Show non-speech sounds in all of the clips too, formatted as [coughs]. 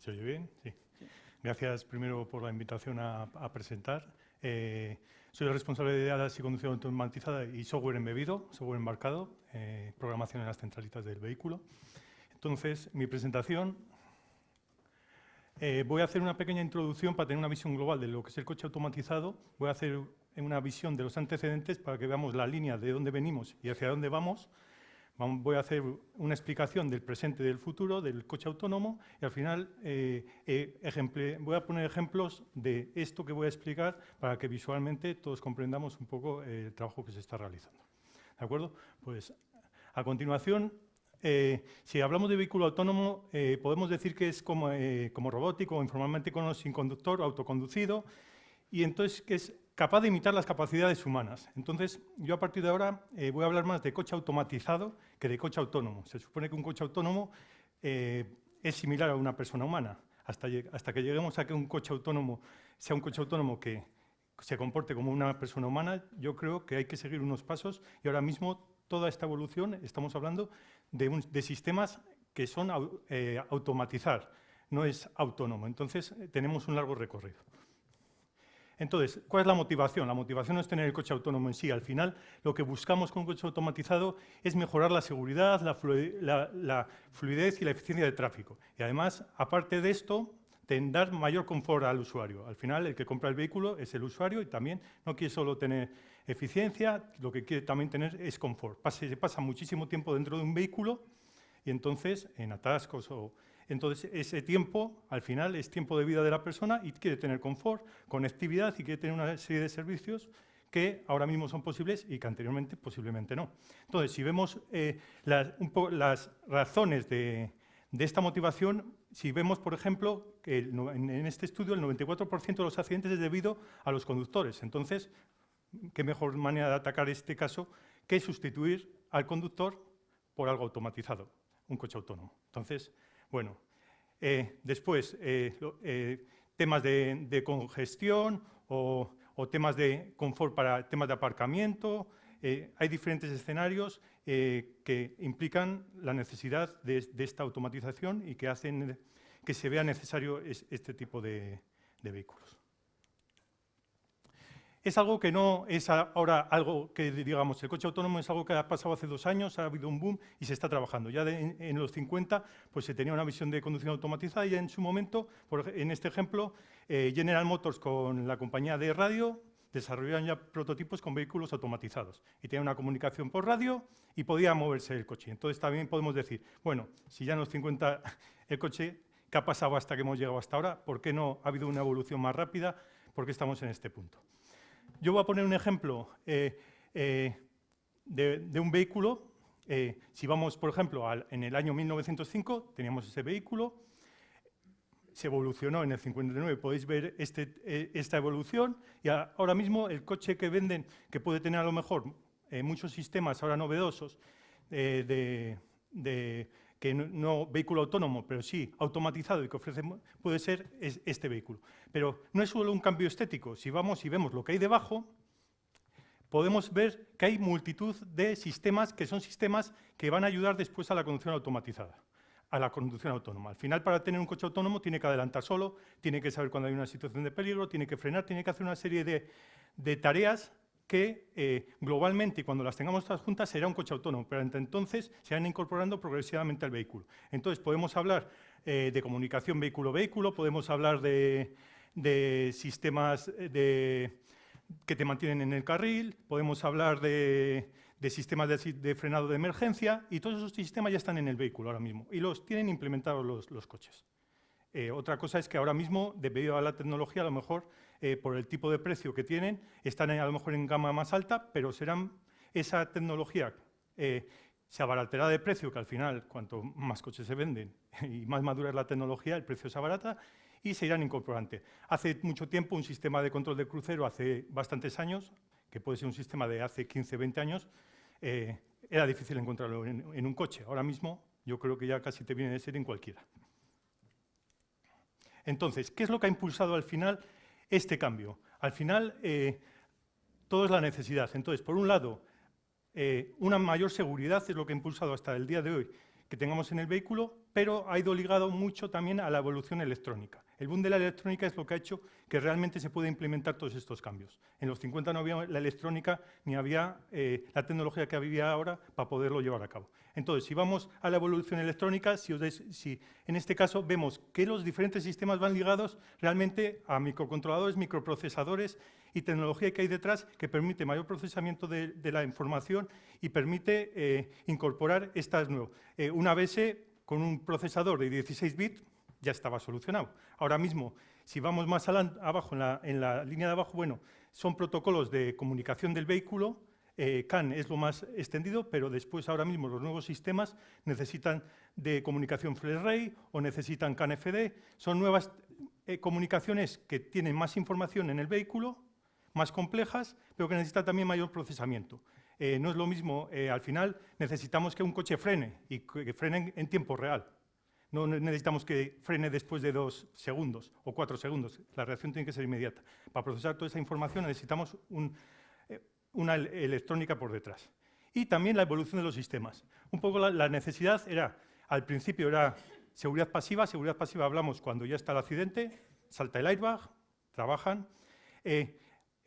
¿Se oye bien? Sí. Gracias primero por la invitación a, presentar. Eh, soy el responsable de ADAS y conducción automatizada y software embebido, software embarcado, eh, programación en las centralitas del vehículo. Entonces, mi presentación, eh, voy a hacer una pequeña introducción para tener una visión global de lo que es el coche automatizado. Voy a hacer una visión de los antecedentes para que veamos la línea de dónde venimos y hacia dónde vamos voy a hacer una explicación del presente y del futuro del coche autónomo y al final eh, eh, voy a poner ejemplos de esto que voy a explicar para que visualmente todos comprendamos un poco eh, el trabajo que se está realizando. ¿De acuerdo? Pues a continuación, si hablamos de vehículo autónomo, podemos decir que es como, robótico informalmente conocido sin conductor, autoconducido, y entonces que es capaz de imitar las capacidades humanas. Entonces, yo a partir de ahora eh, voy a hablar más de coche automatizado que de coche autónomo. Se supone que un coche autónomo eh, es similar a una persona humana. Hasta, hasta que lleguemos a que un coche autónomo sea un coche autónomo que se comporte como una persona humana, yo creo que hay que seguir unos pasos y ahora mismo toda esta evolución estamos hablando de, sistemas que son eh, automatizar, no es autónomo. Entonces, tenemos un largo recorrido. Entonces, ¿cuál es la motivación? La motivación no es tener el coche autónomo en sí. Al final, lo que buscamos con un coche automatizado es mejorar la seguridad, la, fluidez y la eficiencia del tráfico. Y además, aparte de esto, dar mayor confort al usuario. Al final, el que compra el vehículo es el usuario y también no quiere solo tener eficiencia, lo que quiere también tener es confort. se pasa muchísimo tiempo dentro de un vehículo y entonces en atascos o entonces, ese tiempo, al final, es tiempo de vida de la persona y quiere tener confort, conectividad y quiere tener una serie de servicios que ahora mismo son posibles y que anteriormente posiblemente no. Entonces, si vemos eh, las, las, razones de, esta motivación, si vemos, por ejemplo, que en, este estudio el 94% de los accidentes es debido a los conductores. Entonces, qué mejor manera de atacar este caso que sustituir al conductor por algo automatizado, un coche autónomo. Entonces, bueno, eh, después, eh, eh, temas de, congestión o, temas de confort para temas de aparcamiento. hay diferentes escenarios que implican la necesidad de, esta automatización y que hacen que se vea necesario este tipo de vehículos es algo que no es ahora algo que, digamos, el coche autónomo es algo que ha pasado hace dos años, ha habido un boom y se está trabajando. Ya en, los 50 pues, se tenía una visión de conducción automatizada y en su momento, en este ejemplo, eh, General Motors con la compañía de radio desarrollaron ya prototipos con vehículos automatizados y tenía una comunicación por radio y podía moverse el coche. Entonces también podemos decir, bueno, si ya en los 50 el coche, ¿qué ha pasado hasta que hemos llegado hasta ahora? ¿Por qué no ha habido una evolución más rápida? ¿Por qué estamos en este punto? Yo voy a poner un ejemplo eh, eh, de, un vehículo. Eh, si vamos, por ejemplo, en el año 1905, teníamos ese vehículo, se evolucionó en el 59, podéis ver este, esta evolución, y ahora mismo el coche que venden, que puede tener a lo mejor muchos sistemas ahora novedosos de, que no, vehículo autónomo, pero sí automatizado y que ofrece, puede ser este vehículo. Pero no es solo un cambio estético. Si vamos y vemos lo que hay debajo, podemos ver que hay multitud de sistemas que son sistemas que van a ayudar después a la conducción automatizada, a la conducción autónoma. Al final, para tener un coche autónomo, tiene que adelantar solo, tiene que saber cuando hay una situación de peligro, tiene que frenar, tiene que hacer una serie de, de tareas que eh, globalmente, cuando las tengamos todas juntas, será un coche autónomo, pero entre entonces se van incorporando progresivamente al vehículo. Entonces, podemos hablar eh, de comunicación vehículo-vehículo, podemos hablar de, sistemas eh, que te mantienen en el carril, podemos hablar de, sistemas de, frenado de emergencia, y todos esos sistemas ya están en el vehículo ahora mismo, y los tienen implementados los, coches. otra cosa es que ahora mismo, debido a la tecnología, a lo mejor eh, por el tipo de precio que tienen, están a lo mejor en gama más alta, pero serán esa tecnología eh, se abaratará de precio, que al final, cuanto más coches se venden [laughs] y más madura es la tecnología, el precio se abarata, y se irán incorporando. Hace mucho tiempo, un sistema de control de crucero, hace bastantes años, que puede ser un sistema de hace 15, 20 años, eh, era difícil encontrarlo en, en, un coche. Ahora mismo, yo creo que ya casi te viene de ser en cualquiera. Entonces, ¿qué es lo que ha impulsado al final este cambio. Al final, eh, todo es la necesidad. Entonces, por un lado, eh, una mayor seguridad es lo que ha impulsado hasta el día de hoy que tengamos en el vehículo, pero ha ido ligado mucho también a la evolución electrónica. El boom de la electrónica es lo que ha hecho que realmente se pueda implementar todos estos cambios. En los 50 no había la electrónica ni había eh, la tecnología que había ahora para poderlo llevar a cabo. Entonces, si vamos a la evolución electrónica, si, si, en este caso vemos que los diferentes sistemas van ligados realmente a microcontroladores, microprocesadores y tecnología que hay detrás que permite mayor procesamiento de, la información y permite eh, incorporar estas nuevas. Eh, una ABS con un procesador de 16 bits ya estaba solucionado. Ahora mismo, si vamos más abajo, en la, línea de abajo, bueno, son protocolos de comunicación del vehículo, eh, CAN es lo más extendido, pero después ahora mismo los nuevos sistemas necesitan de comunicación FlashRay o necesitan CAN-FD. Son nuevas eh, comunicaciones que tienen más información en el vehículo, más complejas, pero que necesitan también mayor procesamiento. Eh, no es lo mismo, al final necesitamos que un coche frene y que frene en tiempo real. No necesitamos que frene después de dos segundos o cuatro segundos. La reacción tiene que ser inmediata. Para procesar toda esa información necesitamos eh, una electrónica por detrás. Y también la evolución de los sistemas. Un poco la, necesidad era, al principio era seguridad pasiva. Seguridad pasiva hablamos cuando ya está el accidente, salta el airbag, trabajan. Eh,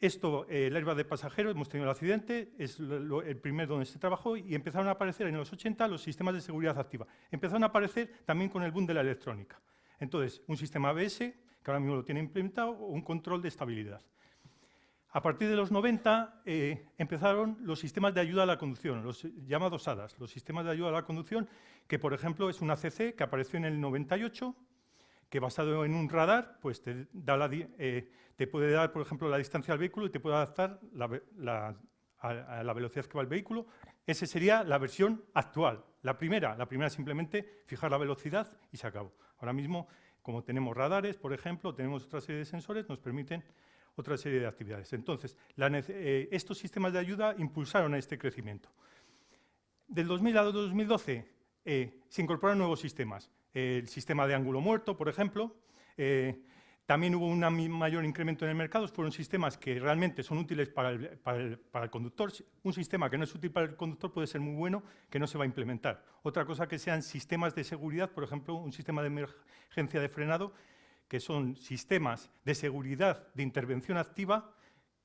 esto, eh, el airbag de pasajeros, hemos tenido el accidente, es el primer donde se trabajó y empezaron a aparecer en los 80 los sistemas de seguridad activa. Empezaron a aparecer también con el boom de la electrónica. Entonces, un sistema ABS, que ahora mismo lo tiene implementado, o un control de estabilidad. A partir de los 90 eh, empezaron los sistemas de ayuda a la conducción, los llamados ADAS, los sistemas de ayuda a la conducción, que por ejemplo es una CC que apareció en el 98, que basado en un radar, pues eh, te puede dar, por ejemplo, la distancia al vehículo y te puede adaptar a, la velocidad que va el vehículo. Esa sería la versión actual. La primera, la primera simplemente fijar la velocidad y se acabó. Ahora mismo, como tenemos radares, por ejemplo, tenemos otra serie de sensores, nos permiten otra serie de actividades. Entonces, eh, estos sistemas de ayuda impulsaron este crecimiento. Del 2000 a 2012 eh, se incorporaron nuevos sistemas. El sistema de ángulo muerto, por ejemplo, eh, también hubo un mayor incremento en el mercado, fueron sistemas que realmente son útiles para el, conductor. Un sistema que no es útil para el conductor puede ser muy bueno, que no se va a implementar. Otra cosa que sean sistemas de seguridad, por ejemplo, un sistema de emergencia de frenado, que son sistemas de seguridad de intervención activa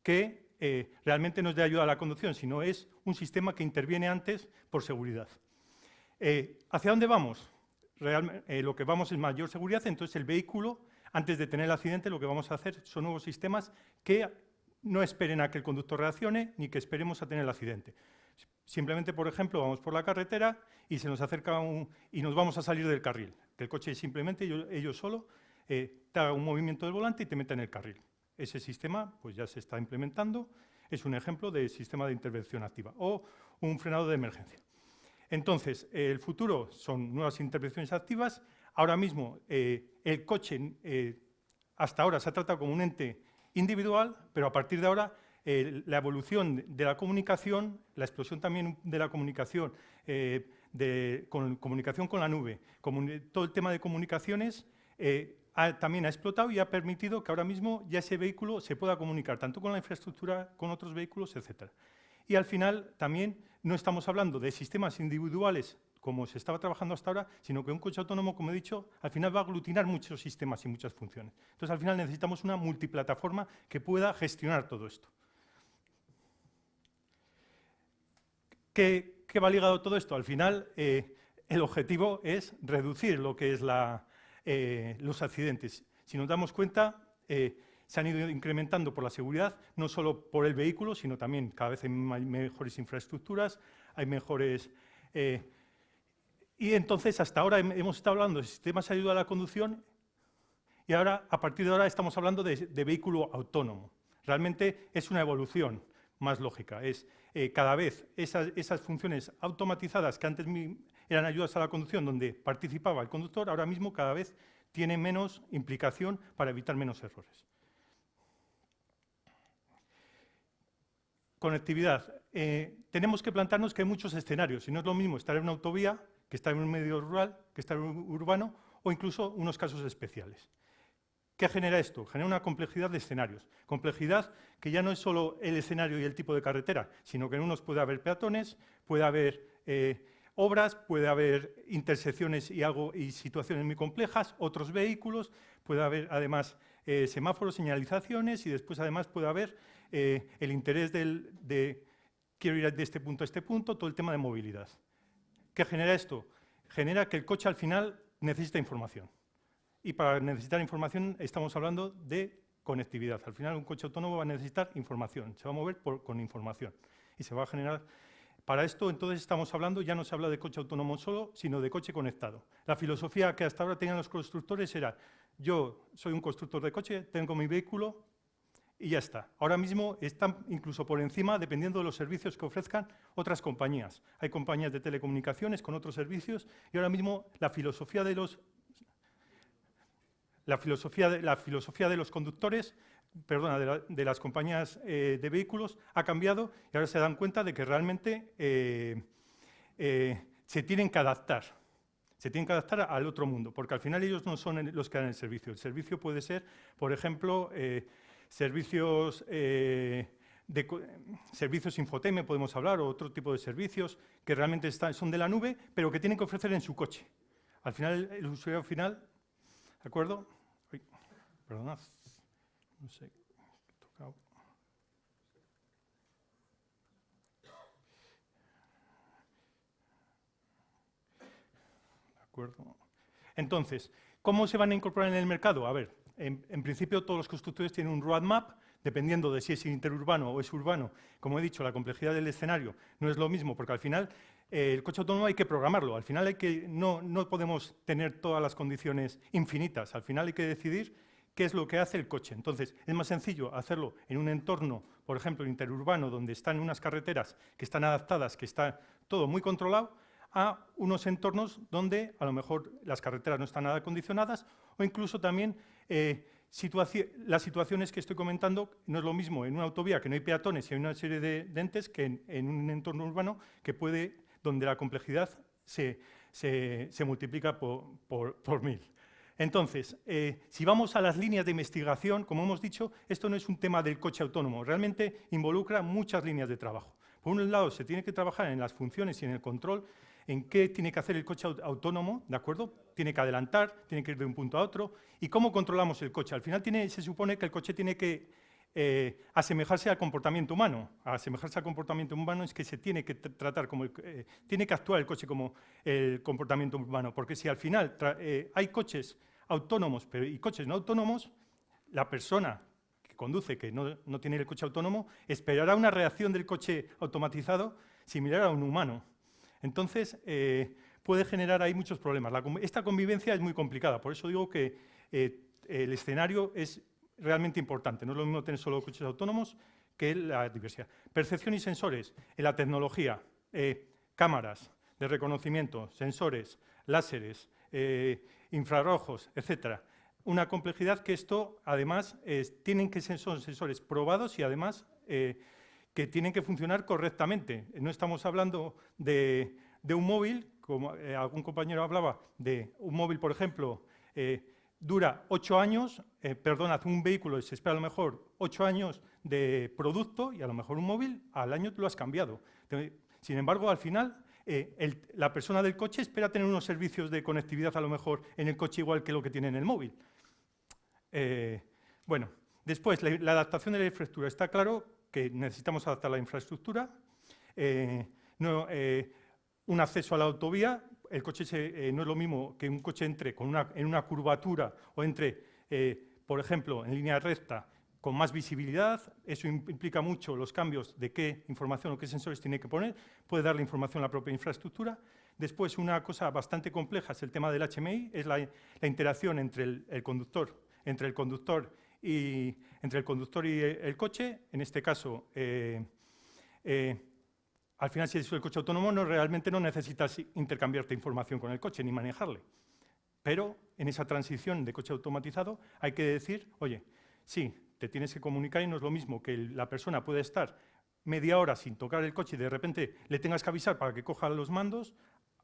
que eh, realmente no es de ayuda a la conducción, sino es un sistema que interviene antes por seguridad. Eh, ¿Hacia dónde vamos? Realmente, eh, lo que vamos es mayor seguridad, entonces el vehículo antes de tener el accidente, lo que vamos a hacer son nuevos sistemas que no esperen a que el conductor reaccione ni que esperemos a tener el accidente. Simplemente, por ejemplo, vamos por la carretera y se nos acerca un, y nos vamos a salir del carril. Que el coche simplemente, ellos, solo, eh, te haga un movimiento del volante y te meta en el carril. Ese sistema pues, ya se está implementando. Es un ejemplo de sistema de intervención activa o un frenado de emergencia. Entonces, el futuro son nuevas intervenciones activas Ahora mismo, eh, el coche eh, hasta ahora se ha tratado como un ente individual, pero a partir de ahora eh, la evolución de la comunicación, la explosión también de la comunicación, de con, comunicación con la nube, todo el tema de comunicaciones también ha explotado y ha permitido que ahora mismo ya ese vehículo se pueda comunicar tanto con la infraestructura, con otros vehículos, etc. Y al final también no estamos hablando de sistemas individuales como se estaba trabajando hasta ahora, sino que un coche autónomo, como he dicho, al final va a aglutinar muchos sistemas y muchas funciones. Entonces, al final necesitamos una multiplataforma que pueda gestionar todo esto. ¿Qué, va ligado todo esto? Al final, eh, el objetivo es reducir lo que es eh, los accidentes. Si nos damos cuenta, eh, se han ido incrementando por la seguridad, no solo por el vehículo, sino también cada vez hay mejores infraestructuras, hay mejores y entonces, hasta ahora hemos estado hablando de sistemas de ayuda a la conducción y ahora, a partir de ahora, estamos hablando de, vehículo autónomo. Realmente es una evolución más lógica. Es eh, cada vez esas, funciones automatizadas que antes eran ayudas a la conducción donde participaba el conductor, ahora mismo cada vez tienen menos implicación para evitar menos errores. Conectividad. Eh, tenemos que plantarnos que hay muchos escenarios y no es lo mismo estar en una autovía que está en un medio rural, que está en un urbano, o incluso unos casos especiales. ¿Qué genera esto? Genera una complejidad de escenarios. Complejidad que ya no es solo el escenario y el tipo de carretera, sino que en unos puede haber peatones, puede haber eh, obras, puede haber intersecciones y situaciones muy complejas, otros vehículos, puede haber además eh, semáforos, señalizaciones y después además puede haber eh, el interés de quiero ir de este punto a este punto, todo el tema de movilidad. ¿Qué genera esto? Genera que el coche al final necesita información. Y para necesitar información estamos hablando de conectividad. Al final un coche autónomo va a necesitar información, se va a mover con información y se va a generar para esto, entonces, estamos hablando, ya no se habla de coche autónomo solo, sino de coche conectado. La filosofía que hasta ahora tenían los constructores era, yo soy un constructor de coche, tengo mi vehículo y ya está. Ahora mismo están incluso por encima, dependiendo de los servicios que ofrezcan otras compañías. Hay compañías de telecomunicaciones con otros servicios y ahora mismo la filosofía de los, la filosofía de, la filosofía de los conductores perdona, de, las compañías eh, de vehículos ha cambiado y ahora se dan cuenta de que realmente eh, eh, se tienen que adaptar. Se tienen que adaptar al otro mundo, porque al final ellos no son los que dan el servicio. El servicio puede ser, por ejemplo, servicios de servicios Infoteme, podemos hablar, o otro tipo de servicios que realmente están, son de la nube, pero que tienen que ofrecer en su coche. Al final, el usuario final, ¿de acuerdo? perdonad. No sé, tocado. De acuerdo. Entonces, ¿cómo se van a incorporar en el mercado? A ver, en, principio todos los constructores tienen un roadmap, dependiendo de si es interurbano o es urbano. Como he dicho, la complejidad del escenario no es lo mismo, porque al final eh, el coche autónomo hay que programarlo. Al final hay que, no, no podemos tener todas las condiciones infinitas. Al final hay que decidir qué es lo que hace el coche. Entonces, es más sencillo hacerlo en un entorno, por ejemplo, interurbano, donde están unas carreteras que están adaptadas, que está todo muy controlado, a unos entornos donde a lo mejor las carreteras no están nada acondicionadas o incluso también eh, las situaciones que estoy comentando no es lo mismo en una autovía que no hay peatones y hay una serie de, entes que en, un entorno urbano que puede, donde la complejidad se, multiplica por mil. Entonces, eh, si vamos a las líneas de investigación, como hemos dicho, esto no es un tema del coche autónomo, realmente involucra muchas líneas de trabajo. Por un lado, se tiene que trabajar en las funciones y en el control, en qué tiene que hacer el coche autónomo, ¿de acuerdo? Tiene que adelantar, tiene que ir de un punto a otro, y cómo controlamos el coche. Al final se supone que el coche tiene que eh, asemejarse al comportamiento humano. asemejarse al comportamiento humano es que se tiene que tratar como, eh, tiene que actuar el coche como el comportamiento humano, porque si al final hay coches autónomos pero, y coches no autónomos, la persona que conduce, que no, tiene el coche autónomo, esperará una reacción del coche automatizado similar a un humano. Entonces, eh, puede generar ahí muchos problemas. esta convivencia es muy complicada, por eso digo que eh, el escenario es realmente importante. No es lo mismo tener solo coches autónomos que la diversidad. Percepción y sensores en la tecnología, eh, cámaras de reconocimiento, sensores, láseres, infrarrojos, etcétera. Una complejidad que esto, además, tienen que ser sensores probados y, además, que tienen que funcionar correctamente. No estamos hablando de, un móvil, como eh, algún compañero hablaba, de un móvil, por ejemplo, eh, dura ocho años, perdón, hace un vehículo se espera a lo mejor ocho años de producto y a lo mejor un móvil al año lo has cambiado. Sin embargo, al final eh, la persona del coche espera tener unos servicios de conectividad a lo mejor en el coche igual que lo que tiene en el móvil. Eh, bueno, después, la, adaptación de la infraestructura. Está claro que necesitamos adaptar la infraestructura. Eh, un acceso a la autovía, el coche no es lo mismo que un coche entre con en una curvatura o entre, por ejemplo, en línea recta con más visibilidad, eso implica mucho los cambios de qué información o qué sensores tiene que poner, puede darle información a la propia infraestructura. Después, una cosa bastante compleja es el tema del HMI, es la, interacción entre el, conductor, entre el conductor y, entre el, conductor y el, coche. En este caso, eh, eh, al final, si es el coche autónomo, no, realmente no necesitas intercambiarte información con el coche ni manejarle. Pero en esa transición de coche automatizado hay que decir, oye, sí, te tienes que comunicar y no es lo mismo que la persona puede estar media hora sin tocar el coche y de repente le tengas que avisar para que coja los mandos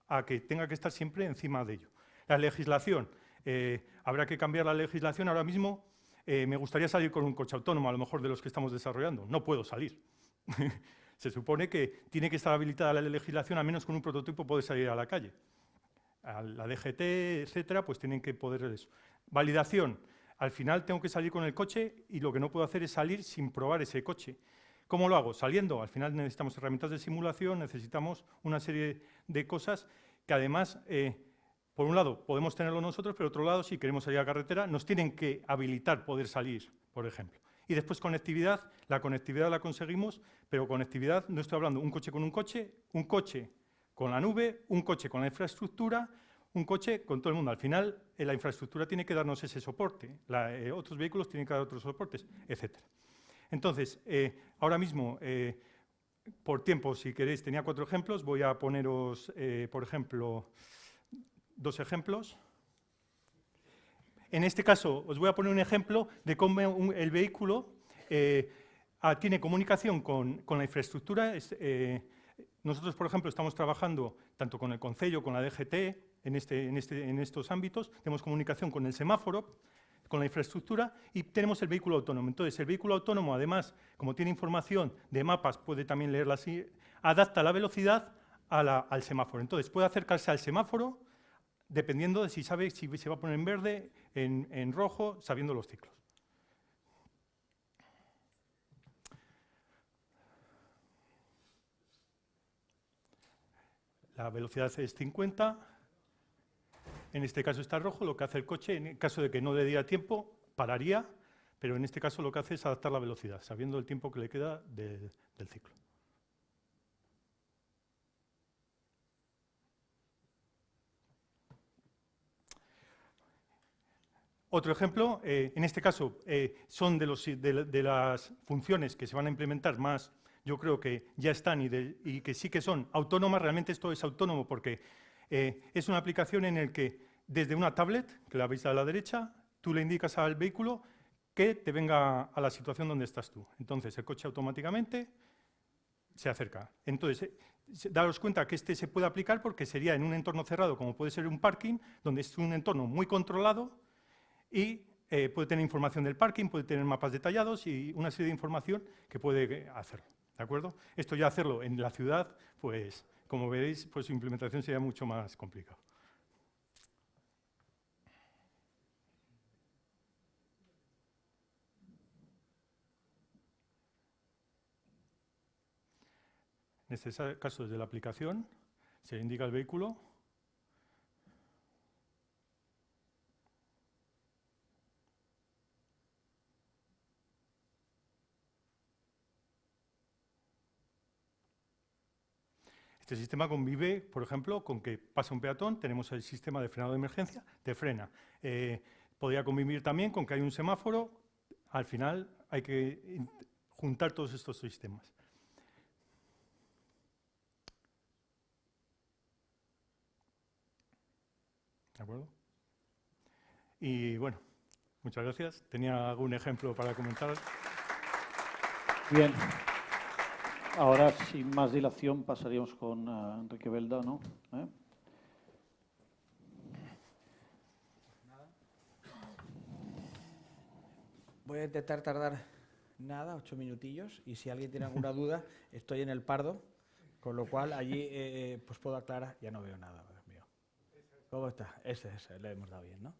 a que tenga que estar siempre encima de ello. La legislación, eh, habrá que cambiar la legislación ahora mismo. Eh, me gustaría salir con un coche autónomo, a lo mejor de los que estamos desarrollando. No puedo salir. [laughs] Se supone que tiene que estar habilitada la legislación, al menos con un prototipo puede salir a la calle. A la DGT, etcétera, pues tienen que poder eso. Validación. Al final tengo que salir con el coche y lo que no puedo hacer es salir sin probar ese coche. ¿Cómo lo hago? Saliendo. Al final necesitamos herramientas de simulación, necesitamos una serie de cosas que además, eh, por un lado, podemos tenerlo nosotros, pero por otro lado, si queremos salir a carretera, nos tienen que habilitar poder salir, por ejemplo. Y después conectividad, la conectividad la conseguimos, pero conectividad no estoy hablando un coche con un coche, un coche con la nube, un coche con la infraestructura, un coche con todo el mundo. Al final, eh, la infraestructura tiene que darnos ese soporte, eh, otros vehículos tienen que dar otros soportes, etc. Entonces, eh, ahora mismo, por tiempo, si queréis, tenía cuatro ejemplos, voy a poneros, por ejemplo, dos ejemplos. En este caso, os voy a poner un ejemplo de cómo el vehículo eh, tiene comunicación con, la infraestructura. Eh, nosotros, por ejemplo, estamos trabajando tanto con el Concello, con la DGT, este, este, en, estos ámbitos. Tenemos comunicación con el semáforo, con la infraestructura y tenemos el vehículo autónomo. Entonces, el vehículo autónomo, además, como tiene información de mapas, puede también leerla así, adapta la velocidad al semáforo. Entonces, puede acercarse al semáforo dependiendo de si sabe si se va a poner en verde, en, rojo, sabiendo los ciclos. La velocidad es 50, en este caso está rojo, lo que hace el coche, en el caso de que no le diera tiempo, pararía, pero en este caso lo que hace es adaptar la velocidad, sabiendo el tiempo que le queda del ciclo. Otro ejemplo, eh, en este caso, eh, son de, las funciones que se van a implementar más, yo creo que ya están y, que sí que son autónomas. Realmente esto es autónomo porque eh, es una aplicación en la que desde una tablet, que la veis a la derecha, tú le indicas al vehículo que te venga a la situación donde estás tú. Entonces, el coche automáticamente se acerca. Entonces, daros cuenta que este se puede aplicar porque sería en un entorno cerrado, como puede ser un parking, donde es un entorno muy controlado, y eh, puede tener información del parking, puede tener mapas detallados y una serie de información que puede hacerlo. ¿De acuerdo? Esto ya hacerlo en la ciudad, pues como veréis, pues su implementación sería mucho más complicado. En este caso, desde la aplicación, se indica el vehículo, Este sistema convive, por ejemplo, con que pasa un peatón, tenemos el sistema de frenado de emergencia, te frena. Eh, podría convivir también con que hay un semáforo, al final hay que juntar todos estos sistemas. ¿De acuerdo? Y bueno, muchas gracias. Tenía algún ejemplo para comentar. Bien. Ahora, sin más dilación, pasaríamos con uh, Enrique Belda, ¿no? ¿Eh? Voy a intentar tardar nada, ocho minutillos, y si alguien tiene alguna duda, [laughs] estoy en el pardo, con lo cual allí eh, eh, pues puedo aclarar, ya no veo nada, Dios mío. ¿Cómo está? Ese, ese, le hemos dado bien, ¿no?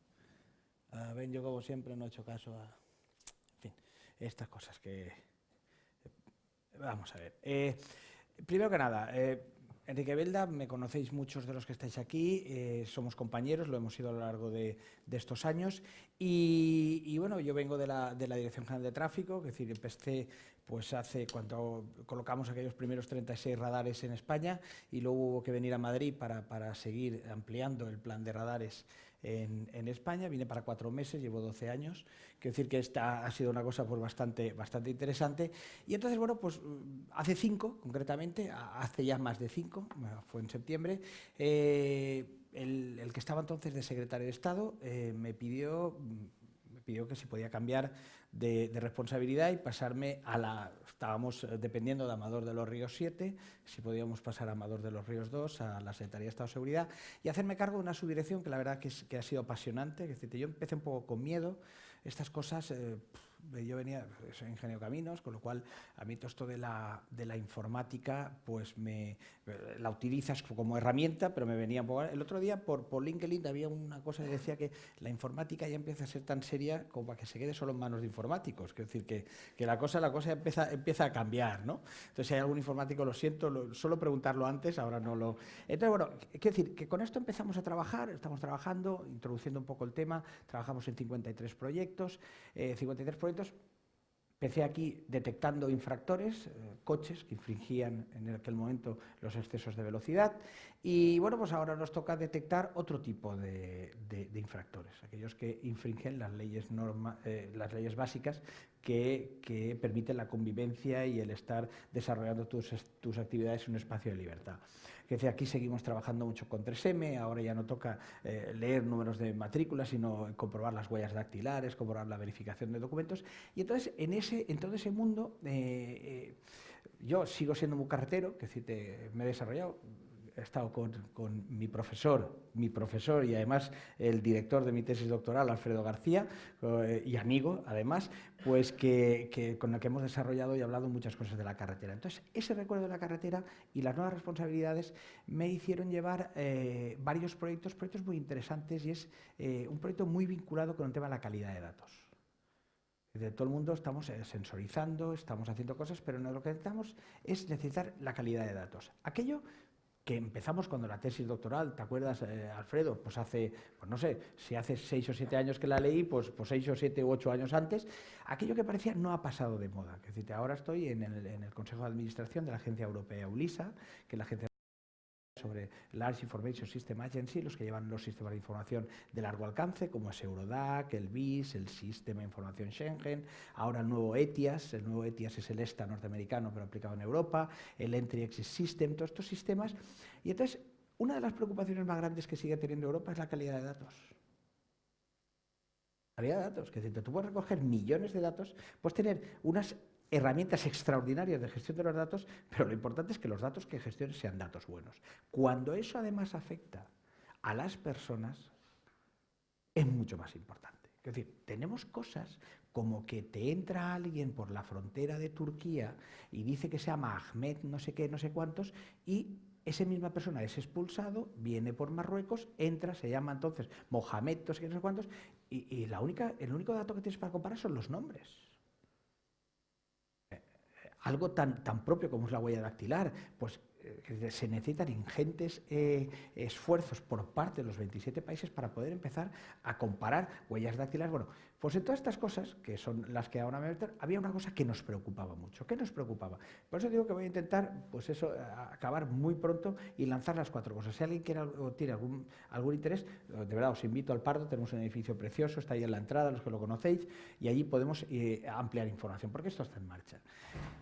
Uh, ven, yo como siempre no he hecho caso a, en fin, estas cosas que Vamos a ver. Eh, primero que nada, eh, Enrique Belda, me conocéis muchos de los que estáis aquí, eh, somos compañeros, lo hemos sido a lo largo de, estos años. Y, bueno, yo vengo de la, Dirección General de Tráfico, es decir, empecé pues hace cuando colocamos aquellos primeros 36 radares en España y luego hubo que venir a Madrid para, para seguir ampliando el plan de radares en, España, vine para cuatro meses, llevo 12 años, quiero decir que esta ha sido una cosa pues, bastante, bastante interesante. Y entonces, bueno, pues hace cinco, concretamente, hace ya más de cinco, fue en septiembre, eh, el, que estaba entonces de secretario de Estado eh, me pidió me pidió que si podía cambiar de, responsabilidad y pasarme a la... Estábamos eh, dependiendo de Amador de los Ríos 7, si podíamos pasar a Amador de los Ríos 2, a la Secretaría de Estado de Seguridad, y hacerme cargo de una subdirección que la verdad que, ha sido apasionante. Es decir, yo empecé un poco con miedo, estas cosas... Eh, yo venía, soy ingeniero caminos, con lo cual a mí todo esto de la, de la informática, pues me la utilizas como herramienta, pero me venía un poco... El otro día por, por LinkedIn había una cosa que decía que la informática ya empieza a ser tan seria como para que se quede solo en manos de informáticos. Es decir, que, que la cosa, la cosa empieza, empieza a cambiar, ¿no? Entonces, si hay algún informático, lo siento, solo preguntarlo antes, ahora no lo... Entonces, bueno, quiero decir que con esto empezamos a trabajar, estamos trabajando, introduciendo un poco el tema, trabajamos en 53 proyectos, 53 eh, proyectos Empecé aquí detectando infractores, eh, coches que infringían en aquel momento los excesos de velocidad y bueno, pues ahora nos toca detectar otro tipo de, infractores, aquellos que infringen las leyes, eh, las leyes básicas que, permiten la convivencia y el estar desarrollando tus, tus actividades en un espacio de libertad que aquí seguimos trabajando mucho con 3M, ahora ya no toca eh, leer números de matrículas, sino comprobar las huellas dactilares, comprobar la verificación de documentos. Y entonces, en, ese, en todo ese mundo, eh, eh, yo sigo siendo muy carretero, que decir, me he desarrollado, he estado con, mi profesor, mi profesor y además el director de mi tesis doctoral, Alfredo García, eh, y amigo además, pues que, con el que hemos desarrollado y hablado muchas cosas de la carretera. Entonces, ese recuerdo de la carretera y las nuevas responsabilidades me hicieron llevar eh, varios proyectos, proyectos muy interesantes y es eh, un proyecto muy vinculado con el tema de la calidad de datos. De todo el mundo estamos sensorizando, estamos haciendo cosas, pero no lo que necesitamos es necesitar la calidad de datos. Aquello que empezamos cuando la tesis doctoral, ¿te acuerdas, eh, Alfredo? Pues hace, pues no sé, si hace seis o siete años que la leí, pues, pues seis o siete u ocho años antes, aquello que parecía no ha pasado de moda. Es decir, ahora estoy en el, en el Consejo de Administración de la Agencia Europea ULISA, que la agencia sobre Large Information System Agency, los que llevan los sistemas de información de largo alcance, como es Eurodac, el BIS, el Sistema de Información Schengen, ahora el nuevo ETIAS, el nuevo ETIAS es el ESTA norteamericano, pero aplicado en Europa, el Entry Exit System, todos estos sistemas. Y entonces, una de las preocupaciones más grandes que sigue teniendo Europa es la calidad de datos. Calidad de datos, que decir, tú puedes recoger millones de datos, puedes tener unas herramientas extraordinarias de gestión de los datos, pero lo importante es que los datos que gestiones sean datos buenos. Cuando eso además afecta a las personas, es mucho más importante. Es decir, tenemos cosas como que te entra alguien por la frontera de Turquía y dice que se llama Ahmed no sé qué, no sé cuántos, y esa misma persona es expulsado, viene por Marruecos, entra, se llama entonces Mohamed, no sé qué, no sé cuántos, y, y la única, el único dato que tienes para comparar son los nombres algo tan, tan propio como es la huella dactilar, pues eh, se necesitan ingentes eh, esfuerzos por parte de los 27 países para poder empezar a comparar huellas dactilares. Bueno, pues en todas estas cosas, que son las que ahora me meter, había una cosa que nos preocupaba mucho. ¿Qué nos preocupaba? Por eso digo que voy a intentar, pues eso, acabar muy pronto y lanzar las cuatro cosas. Si alguien quiere tiene algún, interés, de verdad, os invito al Pardo, tenemos un edificio precioso, está ahí en la entrada, los que lo conocéis, y allí podemos eh, ampliar información, porque esto está en marcha.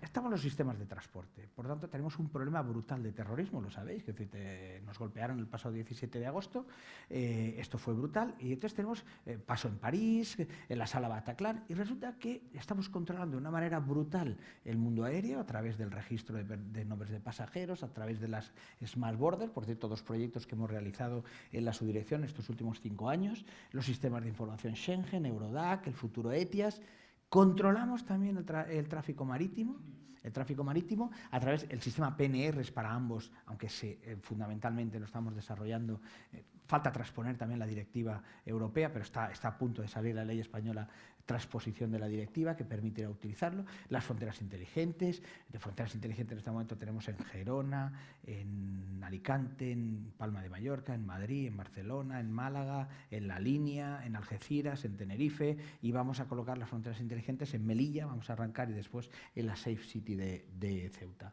Estamos los sistemas de transporte, por tanto tenemos un problema brutal de terrorismo, lo sabéis, que nos golpearon el pasado 17 de agosto, eh, esto fue brutal, y entonces tenemos eh, paso en París, en la sala Bataclan y resulta que estamos controlando de una manera brutal el mundo aéreo a través del registro de, nombres de pasajeros, a través de las Smart Borders, por cierto, dos proyectos que hemos realizado en la subdirección estos últimos cinco años, los sistemas de información Schengen, Eurodac, el futuro ETIAS. Controlamos también el, tráfico marítimo, el tráfico marítimo a través del sistema PNR para ambos, aunque eh, fundamentalmente lo estamos desarrollando eh, Falta transponer también la directiva europea, pero está, a punto de salir la ley española transposición de la directiva que permitirá utilizarlo. Las fronteras inteligentes, de fronteras inteligentes en este momento tenemos en Gerona, en Alicante, en Palma de Mallorca, en Madrid, en Barcelona, en Málaga, en La Línea, en Algeciras, en Tenerife y vamos a colocar las fronteras inteligentes en Melilla, vamos a arrancar y después en la Safe City de Ceuta.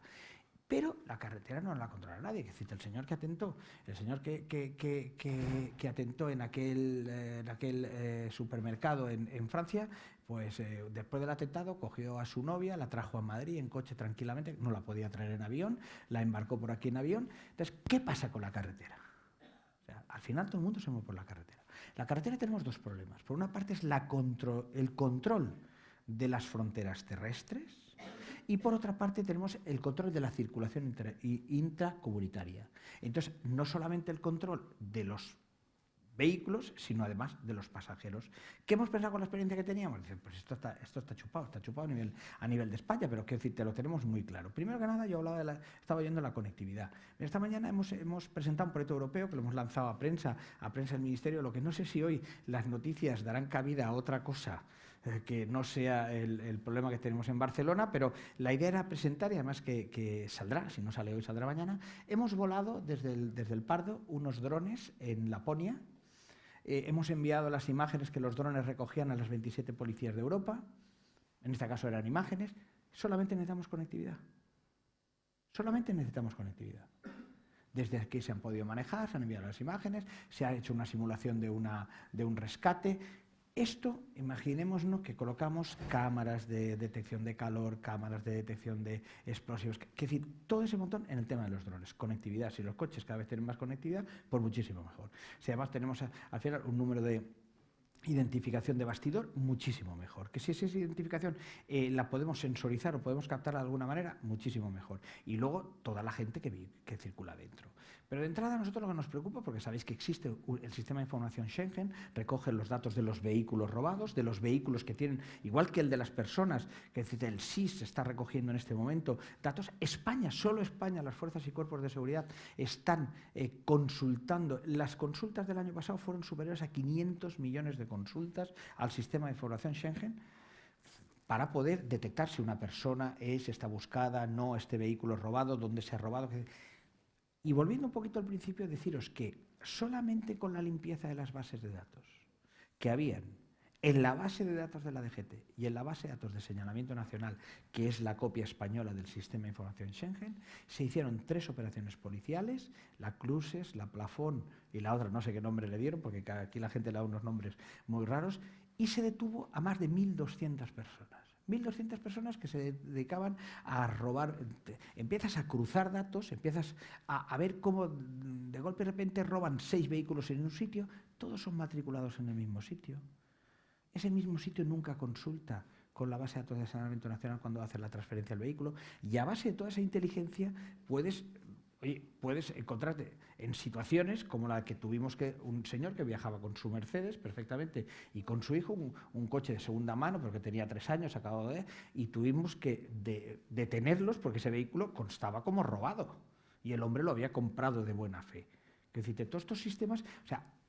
Pero la carretera no la controla nadie. Que cita el señor que atentó, el señor que, que, atentó en aquel, eh, aquel eh, supermercado en, Francia, pues eh, después del atentado cogió a su novia, la trajo a Madrid en coche tranquilamente, no la podía traer en avión, la embarcó por aquí en avión. Entonces, ¿qué pasa con la carretera? al final todo el mundo se mueve por la carretera. La carretera tenemos dos problemas. Por una parte es la el control de las fronteras terrestres, y por otra parte tenemos el control de la circulación intracomunitaria. Entonces, no solamente el control de los vehículos, sino además de los pasajeros. ¿Qué hemos pensado con la experiencia que teníamos? Dicen, pues esto está, chupado, está chupado a nivel, de España, pero quiero decir, te lo tenemos muy claro. Primero que nada, yo hablaba estaba oyendo la conectividad. Esta mañana hemos presentado un proyecto europeo que lo hemos lanzado a prensa, a prensa del Ministerio, lo que no sé si hoy las noticias darán cabida a otra cosa eh, que no sea el, problema que tenemos en Barcelona, pero la idea era presentar, y además que, saldrá, si no sale hoy, saldrá mañana, hemos volado desde el, desde el Pardo unos drones en Laponia, eh, hemos enviado las imágenes que los drones recogían a las 27 policías de Europa, en este caso eran imágenes, solamente necesitamos conectividad. Solamente necesitamos conectividad. Desde aquí se han podido manejar, se han enviado las imágenes, se ha hecho una simulación de, una, de un rescate, esto, imaginémonos que colocamos cámaras de detección de calor, cámaras de detección de explosivos, es decir, todo ese montón en el tema de los drones. Conectividad, si los coches cada vez tienen más conectividad, pues muchísimo mejor. Si además tenemos al final un número de identificación de bastidor, muchísimo mejor. Que si esa identificación eh, la podemos sensorizar o podemos captar de alguna manera, muchísimo mejor. Y luego toda la gente que, que circula dentro. Pero de entrada a nosotros lo que nos preocupa, porque sabéis que existe el sistema de información Schengen, recoge los datos de los vehículos robados, de los vehículos que tienen, igual que el de las personas, que el SIS está recogiendo en este momento, datos. España, solo España, las fuerzas y cuerpos de seguridad están eh, consultando. Las consultas del año pasado fueron superiores a 500 millones de consultas al sistema de información Schengen para poder detectar si una persona es, está buscada, no, este vehículo es robado, dónde se ha robado. Y volviendo un poquito al principio, deciros que solamente con la limpieza de las bases de datos que habían en la base de datos de la DGT y en la base de datos de señalamiento nacional, que es la copia española del sistema de información Schengen, se hicieron tres operaciones policiales, la Cruces, la Plafón y la otra, no sé qué nombre le dieron, porque aquí la gente le da unos nombres muy raros, y se detuvo a más de 1.200 personas. 1.200 personas que se dedicaban a robar. Empiezas a cruzar datos, empiezas a, ver cómo de golpe de repente roban seis vehículos en un sitio, todos son matriculados en el mismo sitio. Ese mismo sitio nunca consulta con la base de datos de saneamiento nacional cuando hace la transferencia del vehículo y a base de toda esa inteligencia puedes Oye, puedes encontrarte en situaciones como la que tuvimos que un señor que viajaba con su Mercedes perfectamente y con su hijo, un, coche de segunda mano, porque tenía tres años, acabado de... y tuvimos que detenerlos porque ese vehículo constaba como robado y el hombre lo había comprado de buena fe. Que decir, todos estos sistemas,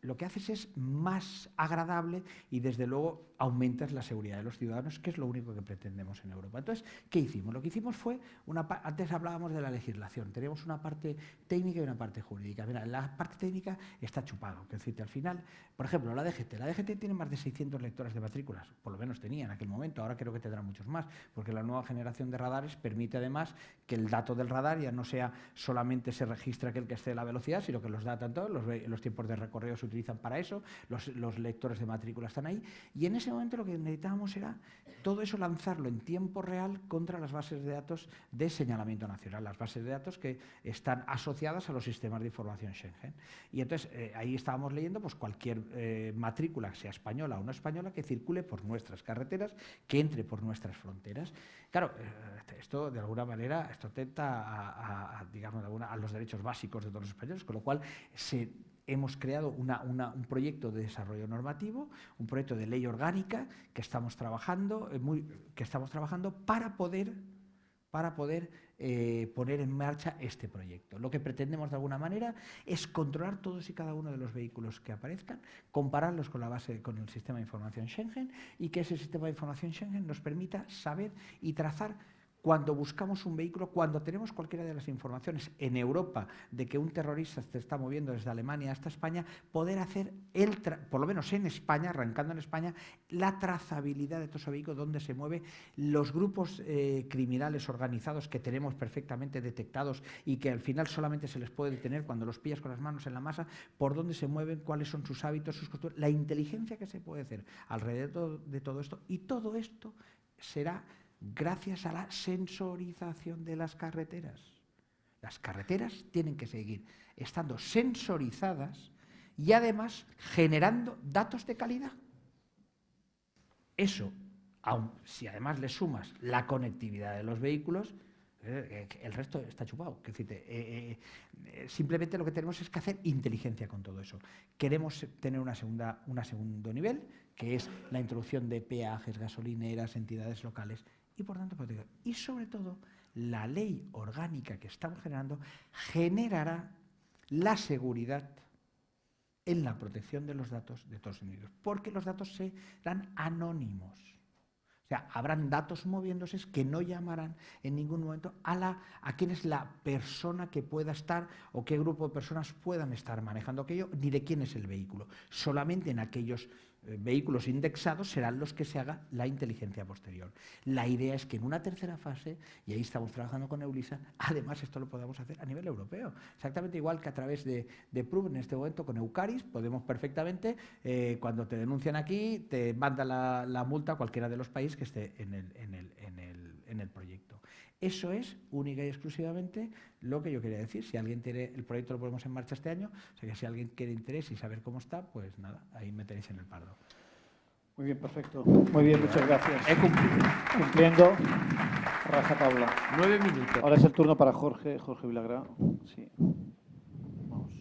lo que haces es más agradable y desde luego aumentas la seguridad de los ciudadanos, que es lo único que pretendemos en Europa. Entonces, ¿qué hicimos? Lo que hicimos fue, una antes hablábamos de la legislación, teníamos una parte técnica y una parte jurídica. Mira, la parte técnica está chupado, que decirte, al final, por ejemplo, la DGT, la DGT tiene más de 600 lectoras de matrículas, por lo menos tenía en aquel momento, ahora creo que tendrá muchos más, porque la nueva generación de radares permite además que el dato del radar ya no sea solamente se registra aquel que esté la velocidad, sino que los datos todos, los, tiempos de recorrido utilizan para eso, los, lectores de matrícula están ahí, y en ese momento lo que necesitábamos era todo eso lanzarlo en tiempo real contra las bases de datos de señalamiento nacional, las bases de datos que están asociadas a los sistemas de información Schengen. Y entonces eh, ahí estábamos leyendo pues, cualquier eh, matrícula, sea española o no española, que circule por nuestras carreteras, que entre por nuestras fronteras. Claro, eh, esto de alguna manera esto atenta a, digamos, a los derechos básicos de todos los españoles, con lo cual se hemos creado un proyecto de desarrollo normativo, un proyecto de ley orgánica que estamos trabajando, eh, que estamos trabajando para poder, para poder eh, poner en marcha este proyecto. Lo que pretendemos de alguna manera es controlar todos y cada uno de los vehículos que aparezcan, compararlos con la base con el sistema de información Schengen y que ese sistema de información Schengen nos permita saber y trazar cuando buscamos un vehículo, cuando tenemos cualquiera de las informaciones en Europa de que un terrorista se está moviendo desde Alemania hasta España, poder hacer, el por lo menos en España, arrancando en España, la trazabilidad de todo ese vehículo, dónde se mueve, los grupos eh, criminales organizados que tenemos perfectamente detectados y que al final solamente se les puede detener cuando los pillas con las manos en la masa, por dónde se mueven, cuáles son sus hábitos, sus costumbres, la inteligencia que se puede hacer alrededor de todo esto. Y todo esto será gracias a la sensorización de las carreteras. Las carreteras tienen que seguir estando sensorizadas y además generando datos de calidad. Eso, aun si además le sumas la conectividad de los vehículos, Eh, el resto está chupado. Eh, eh, simplemente lo que tenemos es que hacer inteligencia con todo eso. Queremos tener una segunda, un segundo nivel, que es la introducción de peajes, gasolineras, entidades locales y, por tanto, y sobre todo, la ley orgánica que estamos generando generará la seguridad en la protección de los datos de todos los individuos, porque los datos serán anónimos sea, habrán datos moviéndose que no llamarán en ningún momento a, la, a quién es la persona que pueda estar o qué grupo de personas puedan estar manejando aquello, ni de quién es el vehículo. Solamente en aquellos vehículos indexados serán los que se haga la inteligencia posterior. La idea es que en una tercera fase, y ahí estamos trabajando con Eulisa, [laughs] además esto lo podamos hacer a nivel europeo. Exactamente igual que a través de, de PRUB en este momento con Eucaris, podemos perfectamente, eh, cuando te denuncian aquí, te manda la, la, multa a cualquiera de los países que esté en el, en el, en el, en el proyecto. Eso es única y exclusivamente lo que yo quería decir. Si alguien tiene, el proyecto lo ponemos en marcha este año, o sea que si alguien quiere interés y saber cómo está, pues nada, ahí me tenéis en el pardo. Muy bien, perfecto. Muy bien, muchas gracias. He cumplido. Cumpliendo. Raja tabla. Nueve minutos. Ahora es el turno para Jorge, Jorge Vilagra. Sí. Vale.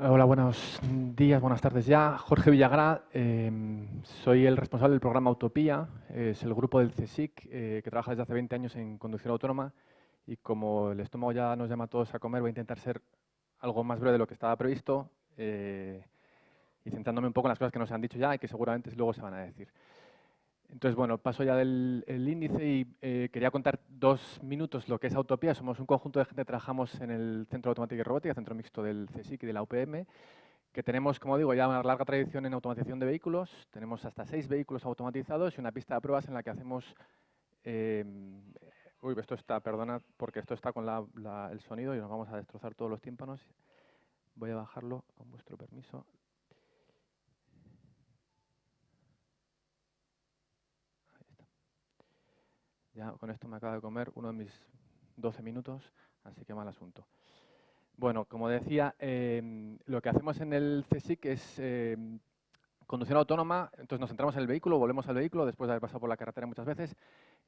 Hola, buenos días, buenas tardes ya. Jorge Villagra, em, soy el responsable del programa Utopía, es el grupo del CSIC eh, que trabaja desde hace 20 años en conducción autónoma y como el estómago ya nos llama a todos a comer, voy a intentar ser algo más breve de lo que estaba previsto eh, y centrándome un poco en las cosas que nos han dicho ya y que seguramente luego se van a decir. Entonces, bueno, paso ya del índice y eh, quería contar dos minutos lo que es Autopía. Somos un conjunto de gente que trabajamos en el Centro de Automática y Robótica, centro mixto del CSIC y de la UPM, que tenemos, como digo, ya una larga tradición en automatización de vehículos. Tenemos hasta seis vehículos automatizados y una pista de pruebas en la que hacemos... Eh, uy, esto está, perdona, porque esto está con el sonido y nos vamos a destrozar todos los tímpanos. Voy a bajarlo con vuestro permiso. Ya con esto me acaba de comer uno de mis 12 minutos, así que mal asunto. Bueno, como decía, em, lo que hacemos en el CSIC es em, conducción autónoma, entonces nos centramos en el vehículo, volvemos al vehículo después de haber pasado por la carretera muchas veces.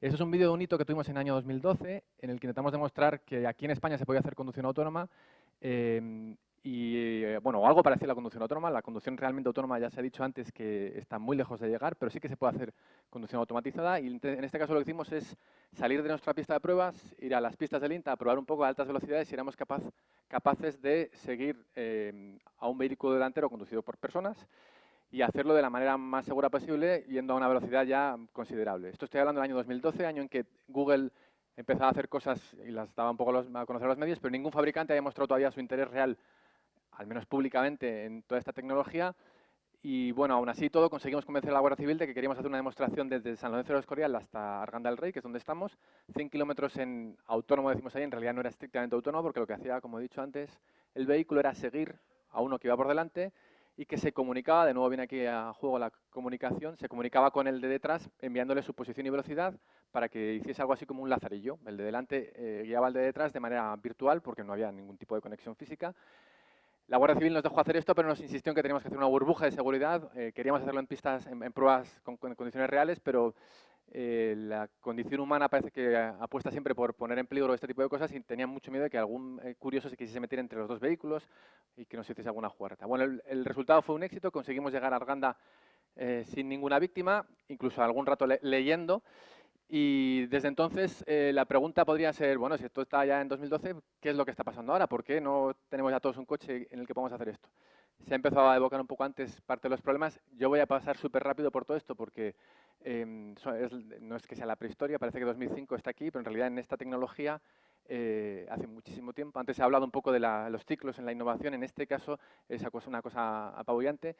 Eso es un vídeo de un hito que tuvimos en el año 2012, en el que intentamos demostrar que aquí en España se podía hacer conducción autónoma em, y eh, bueno, algo parecido a la conducción autónoma. La conducción realmente autónoma ya se ha dicho antes que está muy lejos de llegar, pero sí que se puede hacer conducción automatizada. Y en este caso lo que hicimos es salir de nuestra pista de pruebas, ir a las pistas del INTA, probar un poco a altas velocidades y éramos capaz, capaces de seguir eh, a un vehículo delantero conducido por personas y hacerlo de la manera más segura posible yendo a una velocidad ya considerable. Esto estoy hablando del año 2012, año en que Google empezaba a hacer cosas y las daba un poco a conocer a los medios, pero ningún fabricante había mostrado todavía su interés real al menos públicamente, en toda esta tecnología. Y bueno, aún así todo, conseguimos convencer a la Guardia Civil de que queríamos hacer una demostración desde San Lorenzo de los Escorial hasta Arganda del Rey, que es donde estamos. 100 kilómetros en autónomo, decimos ahí, en realidad no era estrictamente autónomo, porque lo que hacía, como he dicho antes, el vehículo era seguir a uno que iba por delante y que se comunicaba, de nuevo viene aquí a juego la comunicación, se comunicaba con el de detrás enviándole su posición y velocidad para que hiciese algo así como un lazarillo. El de delante eh, guiaba al de detrás de manera virtual porque no había ningún tipo de conexión física la Guardia Civil nos dejó hacer esto, pero nos insistió en que teníamos que hacer una burbuja de seguridad. Eh, queríamos hacerlo en pistas, en, pruebas con, condiciones reales, pero eh, la condición humana parece que apuesta siempre por poner en peligro este tipo de cosas y tenían mucho miedo de que algún eh, curioso se quisiese meter entre los dos vehículos y que nos hiciese alguna jugarreta. Bueno, el, resultado fue un éxito, conseguimos llegar a Arganda sin ninguna víctima, incluso algún rato leyendo. Y desde entonces eh, la pregunta podría ser, bueno, si esto está ya en 2012, ¿qué es lo que está pasando ahora? ¿Por qué no tenemos ya todos un coche en el que podamos hacer esto? Se ha empezado a evocar un poco antes parte de los problemas. Yo voy a pasar súper rápido por todo esto porque em, no es que sea la prehistoria, parece que 2005 está aquí, pero en realidad en esta tecnología eh, hace muchísimo tiempo. Antes ha hablado un poco de los ciclos en la innovación, en este caso es una cosa apabullante.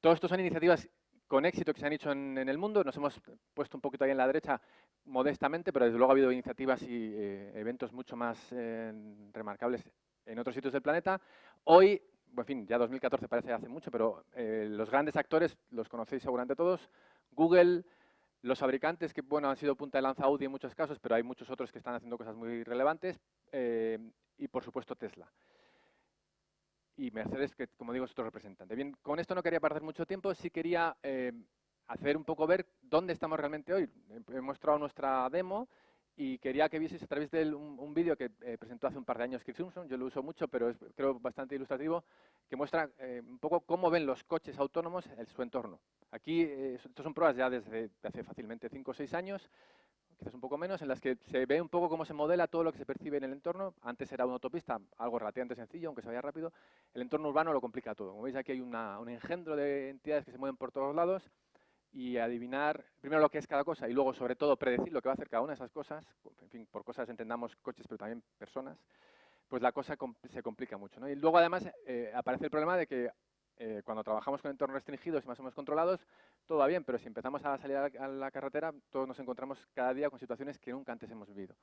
Todo esto son iniciativas con éxito que se han hecho en, el mundo. Nos hemos puesto un poquito ahí en la derecha modestamente, pero desde luego ha habido iniciativas y eh, eventos mucho más eh, remarcables en otros sitios del planeta. Hoy en fin, ya 2014 parece hace mucho, pero eh, los grandes actores los conocéis seguramente todos, Google, los fabricantes que bueno, han sido punta de lanza Audi en muchos casos, pero hay muchos otros que están haciendo cosas muy relevantes, y por supuesto Tesla. Y Mercedes, que como digo es otro representante. Bien, con esto no quería perder mucho tiempo, sí quería eh, hacer un poco ver dónde estamos realmente hoy. He mostrado nuestra demo, y quería que vieseis a través de un, vídeo que eh, presentó hace un par de años Chris Simpson, yo lo uso mucho, pero es creo bastante ilustrativo, que muestra eh, un poco cómo ven los coches autónomos en su entorno. Aquí, eh, son pruebas ya desde hace fácilmente 5 o 6 años, quizás un poco menos, en las que se ve un poco cómo se modela todo lo que se percibe en el entorno. Antes era una autopista, algo relativamente sencillo, aunque se vaya rápido. El entorno urbano lo complica todo. Como veis, aquí hay un engendro de entidades que se mueven por todos lados y adivinar primero lo que es cada cosa y luego, sobre todo, predecir lo que va a hacer cada una de esas cosas, en fin, por cosas entendamos coches, pero también personas, pues la cosa se complica mucho. ¿no? Y luego, además, eh, aparece el problema de que eh, cuando trabajamos con entornos restringidos y más o menos controlados, todo va bien, pero si empezamos a salir a la, carretera, todos nos encontramos cada día con situaciones que nunca antes hemos vivido.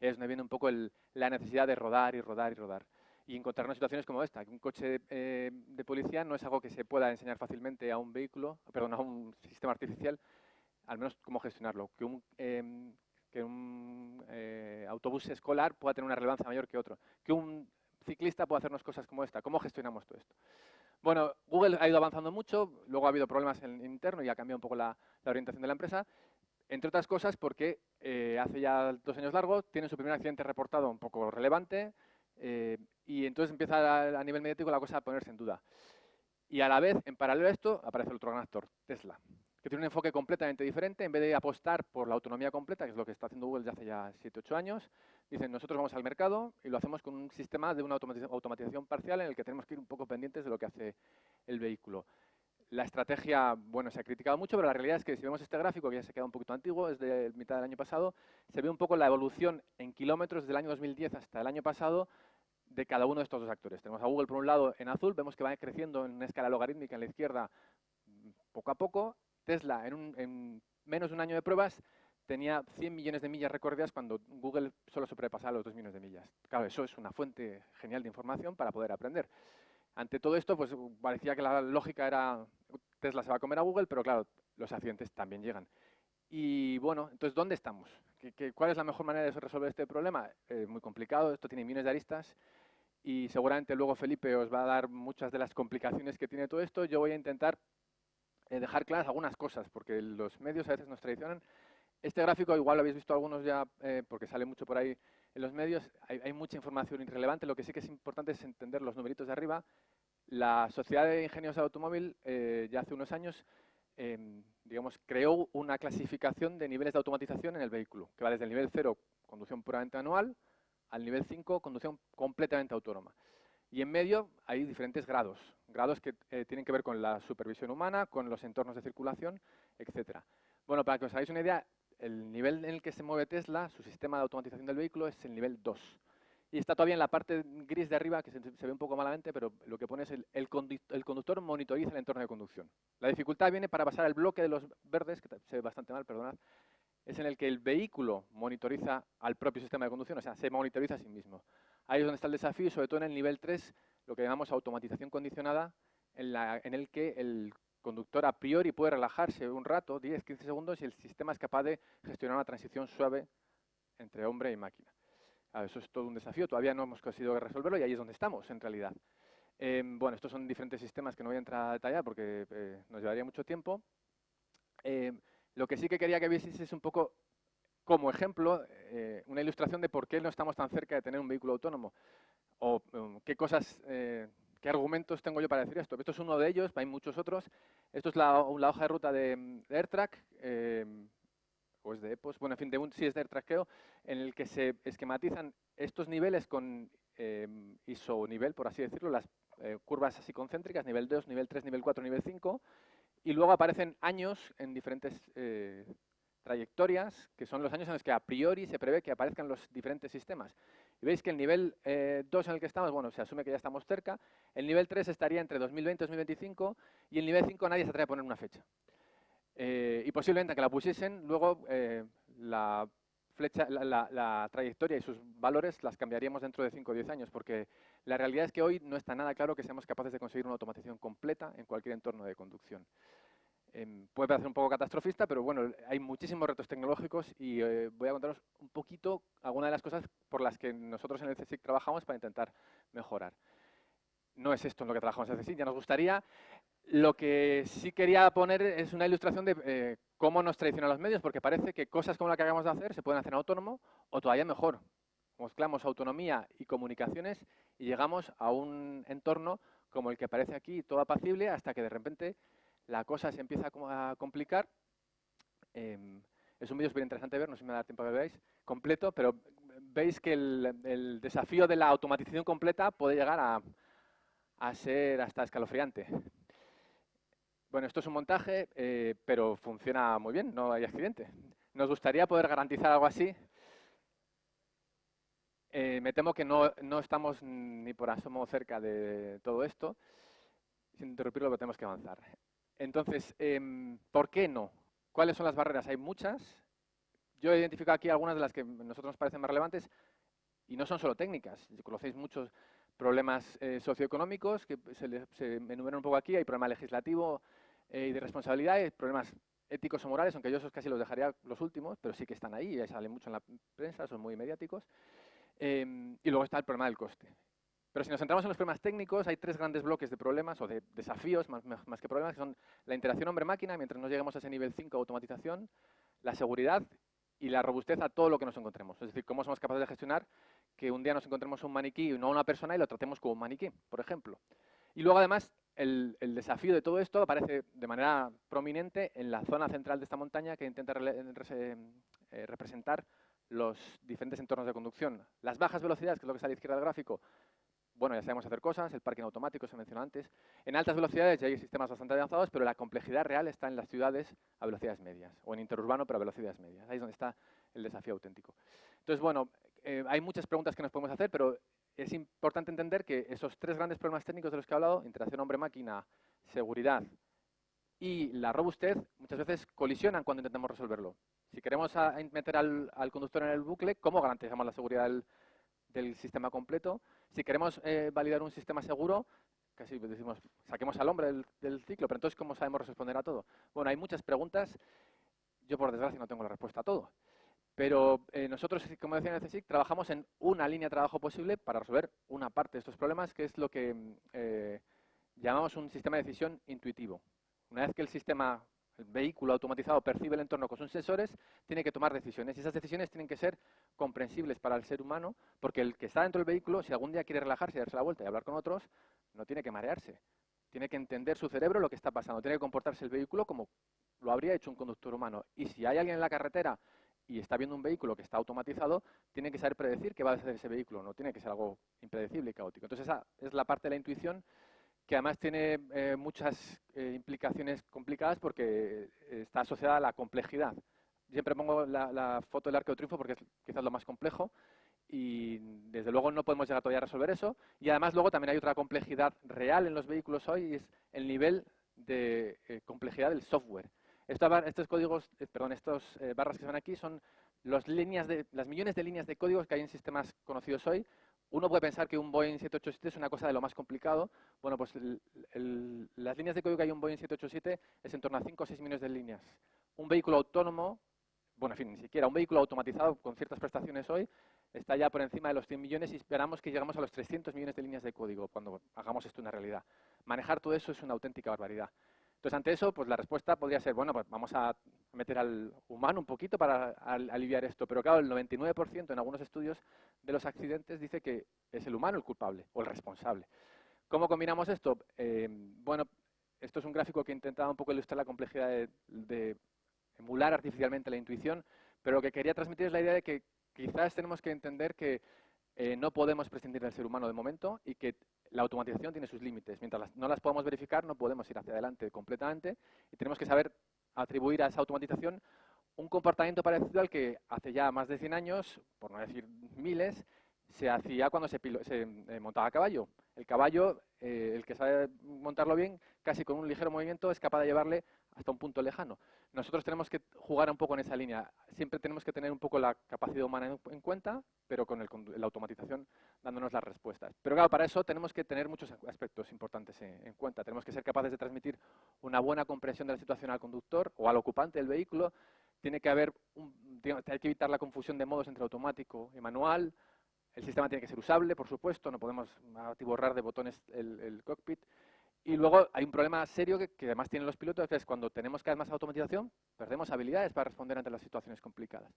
Es donde viene un poco la necesidad de rodar y rodar y rodar y encontrarnos situaciones como esta. Un coche eh, de policía no es algo que se pueda enseñar fácilmente a un vehículo, perdón, a un sistema artificial, al menos cómo gestionarlo. Que un, em, que un eh, autobús escolar pueda tener una relevancia mayor que otro. Que un ciclista pueda hacernos cosas como esta. ¿Cómo gestionamos todo esto? Bueno, Google ha ido avanzando mucho, luego ha habido problemas en interno y ha cambiado un poco la, orientación de la empresa, entre otras cosas porque eh, hace ya dos años largos tiene su primer accidente reportado un poco relevante, eh, y entonces empieza a, nivel mediático la cosa a ponerse en duda. Y a la vez, en paralelo a esto, aparece el otro gran actor, Tesla, que tiene un enfoque completamente diferente. En vez de apostar por la autonomía completa, que es lo que está haciendo Google desde hace ya 7-8 años, dicen, nosotros vamos al mercado y lo hacemos con un sistema de una automatización parcial en el que tenemos que ir un poco pendientes de lo que hace el vehículo. La estrategia, bueno, se ha criticado mucho, pero la realidad es que si vemos este gráfico, que ya se queda un poquito antiguo, es de mitad del año pasado, se ve un poco la evolución en kilómetros del año 2010 hasta el año pasado de cada uno de estos dos actores. Tenemos a Google por un lado en azul, vemos que va creciendo en una escala logarítmica en la izquierda poco a poco. Tesla en, menos de un año de pruebas tenía 100 millones de millas recorridas cuando Google solo sobrepasaba los 2 millones de millas. Claro, eso es una fuente genial de información para poder aprender. Ante todo esto, pues parecía que la lógica era Tesla se va a comer a Google, pero claro, los accidentes también llegan. Y bueno, entonces, ¿dónde estamos? cuál es la mejor manera de resolver este problema? Eh, muy complicado, esto tiene millones de aristas y seguramente luego Felipe os va a dar muchas de las complicaciones que tiene todo esto. Yo voy a intentar dejar claras algunas cosas, porque los medios a veces nos traicionan. Este gráfico igual lo habéis visto algunos ya, eh, porque sale mucho por ahí en los medios. Hay, mucha información irrelevante. Lo que sí que es importante es entender los numeritos de arriba. La Sociedad de Ingenieros de Automóvil eh, ya hace unos años em, digamos, creó una clasificación de niveles de automatización en el vehículo, que va desde el nivel 0, conducción puramente manual, al nivel 5, conducción completamente autónoma. Y en medio hay diferentes grados, grados que eh, tienen que ver con la supervisión humana, con los entornos de circulación, etc. Bueno, para que os hagáis una idea, el nivel en el que se mueve Tesla, su sistema de automatización del vehículo, es el nivel 2. Y está todavía en la parte gris de arriba, que se, ve un poco malamente, pero lo que pone es el, el, conductor monitoriza el entorno de conducción. La dificultad viene para pasar el bloque de los verdes, que se ve bastante mal, perdonad, es en el que el vehículo monitoriza al propio sistema de conducción, o sea, se monitoriza a sí mismo. Ahí es donde está el desafío sobre todo en el nivel 3, lo que llamamos automatización condicionada, en, el que el conductor a priori puede relajarse un rato, 10, 15 segundos, y el sistema es capaz de gestionar una transición suave entre hombre y máquina. eso es todo un desafío, todavía no hemos conseguido resolverlo y ahí es donde estamos, en realidad. Em, bueno, estos son diferentes sistemas que no voy a entrar a detallar porque eh, nos llevaría mucho tiempo. Em, lo que sí que quería que vieseis es un poco, como ejemplo, eh, una ilustración de por qué no estamos tan cerca de tener un vehículo autónomo. O um, qué cosas, eh, qué argumentos tengo yo para decir esto. Esto es uno de ellos, hay muchos otros. Esto es la, hoja de ruta de, AirTrack, eh, o es de EPOS, bueno, en fin, de un, sí es de AirTrack creo, en el que se esquematizan estos niveles con ISO nivel, por así decirlo, las curvas así concéntricas, nivel 2, nivel 3, nivel 4, nivel 5, y luego aparecen años en diferentes eh, trayectorias, que son los años en los que a priori se prevé que aparezcan los diferentes sistemas. Y veis que el nivel 2 eh, en el que estamos, bueno, se asume que ya estamos cerca, el nivel 3 estaría entre 2020 y 2025, y el nivel 5 nadie se atreve a poner una fecha. Eh, y posiblemente que la pusiesen, luego la flecha, la, trayectoria y sus valores las cambiaríamos dentro de 5 o 10 años, porque la realidad es que hoy no está nada claro que seamos capaces de conseguir una automatización completa en cualquier entorno de conducción. Em, puede parecer un poco catastrofista, pero bueno, hay muchísimos retos tecnológicos y eh, voy a contaros un poquito algunas de las cosas por las que nosotros en el CSIC trabajamos para intentar mejorar. No es esto en lo que trabajamos en el CSIC, ya nos gustaría. Lo que sí quería poner es una ilustración de eh, cómo nos traicionan los medios, porque parece que cosas como la que acabamos de hacer se pueden hacer en autónomo o todavía mejor. Mezclamos autonomía y comunicaciones y llegamos a un entorno como el que aparece aquí, todo apacible, hasta que de repente la cosa se empieza a complicar. Em, es un vídeo súper interesante ver, no sé si me da tiempo que veáis, completo, pero veis que el, desafío de la automatización completa puede llegar a, ser hasta escalofriante. Bueno, esto es un montaje, eh, pero funciona muy bien, no hay accidente. Nos gustaría poder garantizar algo así. Eh, me temo que no, no, estamos ni por asomo cerca de todo esto. Sin interrumpirlo, tenemos que avanzar. Entonces, em, ¿por qué no? ¿Cuáles son las barreras? Hay muchas. Yo he identificado aquí algunas de las que a nosotros nos parecen más relevantes y no son solo técnicas. Conocéis muchos problemas eh, socioeconómicos que se, enumeran un poco aquí. Hay problema legislativo, eh, y de responsabilidad, y problemas éticos o morales, aunque yo esos casi los dejaría los últimos, pero sí que están ahí, y salen mucho en la prensa, son muy mediáticos. Em, y luego está el problema del coste. Pero si nos centramos en los problemas técnicos, hay tres grandes bloques de problemas o de desafíos, más, más que problemas, que son la interacción hombre-máquina, mientras no lleguemos a ese nivel 5 de automatización, la seguridad y la robustez a todo lo que nos encontremos. Es decir, cómo somos capaces de gestionar que un día nos encontremos un maniquí y no una persona y lo tratemos como un maniquí, por ejemplo. Y luego, además, el, desafío de todo esto aparece de manera prominente en la zona central de esta montaña que intenta eh, representar los diferentes entornos de conducción. Las bajas velocidades, que es lo que está a la izquierda del gráfico, bueno, ya sabemos hacer cosas, el parking automático se mencionó antes. En altas velocidades ya hay sistemas bastante avanzados, pero la complejidad real está en las ciudades a velocidades medias, o en interurbano, pero a velocidades medias. Ahí es donde está el desafío auténtico. Entonces, bueno, eh, hay muchas preguntas que nos podemos hacer, pero es importante entender que esos tres grandes problemas técnicos de los que he hablado, interacción hombre-máquina, seguridad y la robustez, muchas veces colisionan cuando intentamos resolverlo. Si queremos meter al, conductor en el bucle, ¿cómo garantizamos la seguridad del, sistema completo? Si queremos eh, validar un sistema seguro, casi decimos, saquemos al hombre del, del, ciclo, pero entonces, ¿cómo sabemos responder a todo? Bueno, hay muchas preguntas. Yo, por desgracia, no tengo la respuesta a todo. Pero eh, nosotros, como decía en el CSIC, trabajamos en una línea de trabajo posible para resolver una parte de estos problemas, que es lo que eh, llamamos un sistema de decisión intuitivo. Una vez que el sistema, vehículo automatizado percibe el entorno con sus sensores, tiene que tomar decisiones. Y esas decisiones tienen que ser comprensibles para el ser humano, porque el que está dentro del vehículo, si algún día quiere relajarse y darse la vuelta y hablar con otros, no tiene que marearse. Tiene que entender su cerebro lo que está pasando. Tiene que comportarse el vehículo como lo habría hecho un conductor humano. Y si hay alguien en la carretera y está viendo un vehículo que está automatizado, tiene que saber predecir qué va a hacer ese vehículo, no tiene que ser algo impredecible y caótico. Entonces esa es la parte de la intuición que además tiene eh, muchas eh, implicaciones complicadas porque eh, está asociada a la complejidad. Siempre pongo la, foto del arco de triunfo porque es quizás lo más complejo y desde luego no podemos llegar todavía a resolver eso. Y además luego también hay otra complejidad real en los vehículos hoy y es el nivel de complejidad del software estos códigos, eh, perdón, estos eh, barras que se ven aquí son los líneas de, las millones de líneas de códigos que hay en sistemas conocidos hoy. Uno puede pensar que un Boeing 787 es una cosa de lo más complicado. Bueno, pues las líneas de código que hay en un Boeing 787 es en torno a 5 o 6 millones de líneas. Un vehículo autónomo, bueno, en fin, ni siquiera, un vehículo automatizado con ciertas prestaciones hoy está ya por encima de los 100 millones y esperamos que lleguemos a los 300 millones de líneas de código cuando hagamos esto una realidad. Manejar todo eso es una auténtica barbaridad. Entonces, ante eso, pues la respuesta podría ser, bueno, pues vamos a meter al humano un poquito para aliviar esto. Pero claro, el 99% en algunos estudios de los accidentes dice que es el humano el culpable o el responsable. ¿Cómo combinamos esto? Eh, bueno, esto es un gráfico que intentaba un poco ilustrar la complejidad de, emular artificialmente la intuición, pero lo que quería transmitir es la idea de que quizás tenemos que entender que eh, no podemos prescindir del ser humano de momento y que la automatización tiene sus límites. Mientras no las podamos verificar, no podemos ir hacia adelante completamente y tenemos que saber atribuir a esa automatización un comportamiento parecido al que hace ya más de 100 años, por no decir miles, se hacía cuando se, eh, montaba a caballo. El caballo, eh, el que sabe montarlo bien, casi con un ligero movimiento es capaz de llevarle hasta un punto lejano. Nosotros tenemos que jugar un poco en esa línea. Siempre tenemos que tener un poco la capacidad humana en, cuenta, pero con la automatización dándonos las respuestas. Pero claro, para eso tenemos que tener muchos aspectos importantes en, cuenta. Tenemos que ser capaces de transmitir una buena comprensión de la situación al conductor o al ocupante del vehículo. Tiene que haber, hay que evitar la confusión de modos entre automático y manual. El sistema tiene que ser usable, por supuesto, no podemos atiborrar de botones el cockpit. Y luego hay un problema serio que, además tienen los pilotos, que es cuando tenemos cada vez más automatización, perdemos habilidades para responder ante las situaciones complicadas.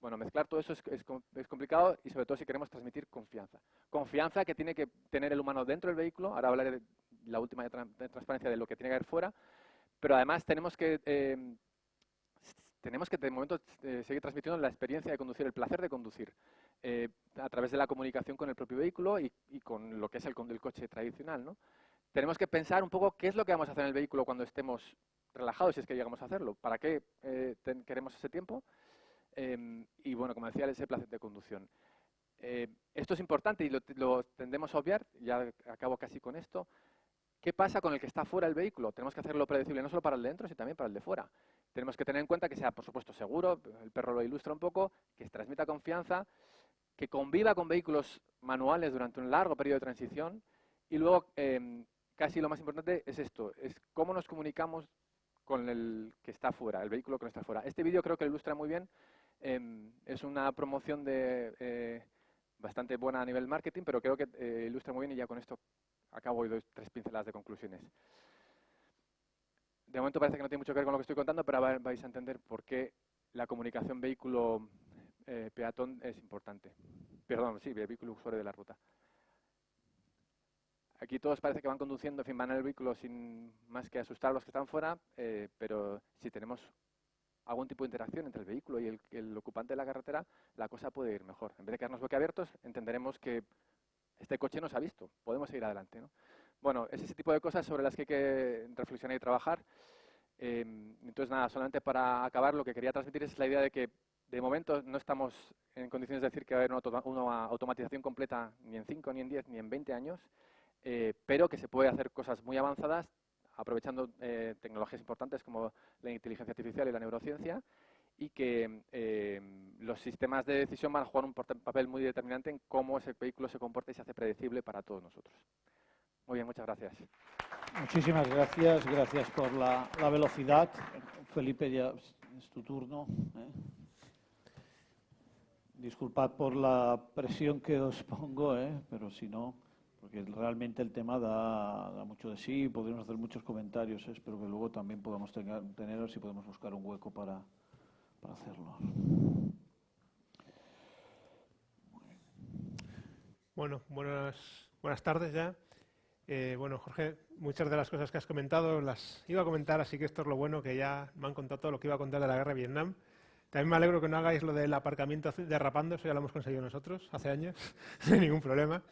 Bueno, mezclar todo eso es, es, complicado y sobre todo si queremos transmitir confianza. Confianza que tiene que tener el humano dentro del vehículo, ahora hablaré de la última de, transparencia de lo que tiene que haber fuera, pero además tenemos que, eh, tenemos que de momento eh, seguir transmitiendo la experiencia de conducir, el placer de conducir, eh, a través de la comunicación con el propio vehículo y, con lo que es el, el coche tradicional. ¿no? Tenemos que pensar un poco qué es lo que vamos a hacer en el vehículo cuando estemos relajados, si es que llegamos a hacerlo. ¿Para qué eh, queremos ese tiempo? Em, y bueno, como decía, ese placer de conducción. Eh, esto es importante y lo, tendemos a obviar, ya acabo casi con esto. ¿Qué pasa con el que está fuera del vehículo? Tenemos que hacerlo predecible no solo para el de dentro, sino también para el de fuera. Tenemos que tener en cuenta que sea, por supuesto, seguro, el perro lo ilustra un poco, que transmita confianza, que conviva con vehículos manuales durante un largo periodo de transición y luego em, casi lo más importante es esto, es cómo nos comunicamos con el que está fuera, el vehículo que no está fuera. Este vídeo creo que lo ilustra muy bien. Em, es una promoción de, eh, bastante buena a nivel marketing, pero creo que eh, ilustra muy bien y ya con esto acabo y doy tres pinceladas de conclusiones. De momento parece que no tiene mucho que ver con lo que estoy contando, pero vais a entender por qué la comunicación vehículo-peatón eh, es importante. Perdón, sí, vehículo usuario de la ruta. Aquí todos parece que van conduciendo, en fin, van en el vehículo sin más que asustar a los que están fuera, eh, pero si tenemos algún tipo de interacción entre el vehículo y el, ocupante de la carretera, la cosa puede ir mejor. En vez de quedarnos boquiabiertos, entenderemos que este coche nos ha visto, podemos seguir adelante. ¿no? Bueno, es ese tipo de cosas sobre las que hay que reflexionar y trabajar. Em, entonces, nada, solamente para acabar, lo que quería transmitir es la idea de que de momento no estamos en condiciones de decir que va a haber una automatización completa ni en 5, ni en 10, ni en 20 años. Eh, pero que se puede hacer cosas muy avanzadas aprovechando eh, tecnologías importantes como la inteligencia artificial y la neurociencia y que eh, los sistemas de decisión van a jugar un papel muy determinante en cómo ese vehículo se comporta y se hace predecible para todos nosotros. Muy bien, muchas gracias. Muchísimas gracias, gracias por la, velocidad. Felipe, ya es tu turno. Disculpad por la presión que os pongo, pero si no porque realmente el tema da, mucho de sí, podemos hacer muchos comentarios, espero que luego también podamos tener, y podemos buscar un hueco para, hacerlo. Bueno, buenas, buenas tardes ya. Eh, bueno, Jorge, muchas de las cosas que has comentado las iba a comentar, así que esto es lo bueno, que ya me han contado todo lo que iba a contar de la guerra de Vietnam. También me alegro que no hagáis lo del aparcamiento derrapando, eso ya lo hemos conseguido nosotros hace años, [laughs] sin ningún problema.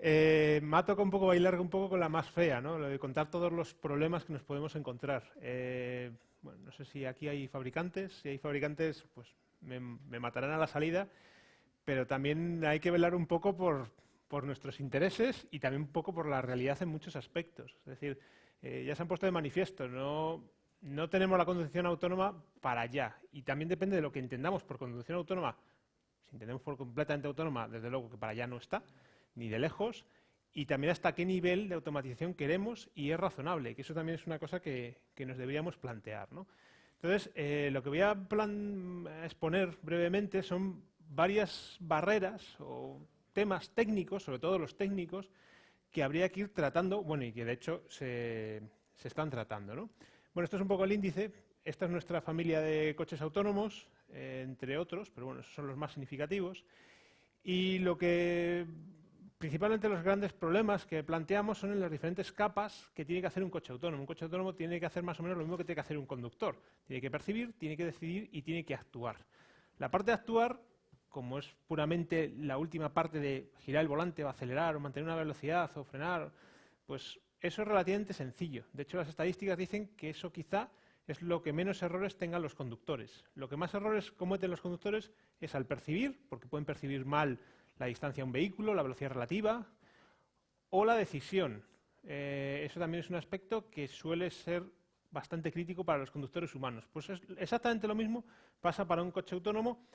Eh, me ha tocado un poco bailar un poco con la más fea, ¿no? Lo de contar todos los problemas que nos podemos encontrar. Eh, bueno, no sé si aquí hay fabricantes, si hay fabricantes, pues me, matarán a la salida, pero también hay que velar un poco por, nuestros intereses y también un poco por la realidad en muchos aspectos. Es decir, eh, ya se han puesto de manifiesto, no, no tenemos la conducción autónoma para allá. Y también depende de lo que entendamos por conducción autónoma. Si entendemos por completamente autónoma, desde luego que para allá no está ni de lejos, y también hasta qué nivel de automatización queremos y es razonable, que eso también es una cosa que, nos deberíamos plantear. Entonces, eh, lo que voy a exponer brevemente son varias barreras o temas técnicos, sobre todo los técnicos, que habría que ir tratando, bueno, y que de hecho se, están tratando. Bueno, esto es un poco el índice. Esta es nuestra familia de coches autónomos, eh, entre otros, pero bueno, esos son los más significativos. Y lo que Principalmente los grandes problemas que planteamos son en las diferentes capas que tiene que hacer un coche autónomo. Un coche autónomo tiene que hacer más o menos lo mismo que tiene que hacer un conductor. Tiene que percibir, tiene que decidir y tiene que actuar. La parte de actuar, como es puramente la última parte de girar el volante o acelerar o mantener una velocidad o frenar, pues eso es relativamente sencillo. De hecho, las estadísticas dicen que eso quizá es lo que menos errores tengan los conductores. Lo que más errores cometen los conductores es al percibir, porque pueden percibir mal la distancia a un vehículo, la velocidad relativa o la decisión. Eh, eso también es un aspecto que suele ser bastante crítico para los conductores humanos. Pues es exactamente lo mismo pasa para un coche autónomo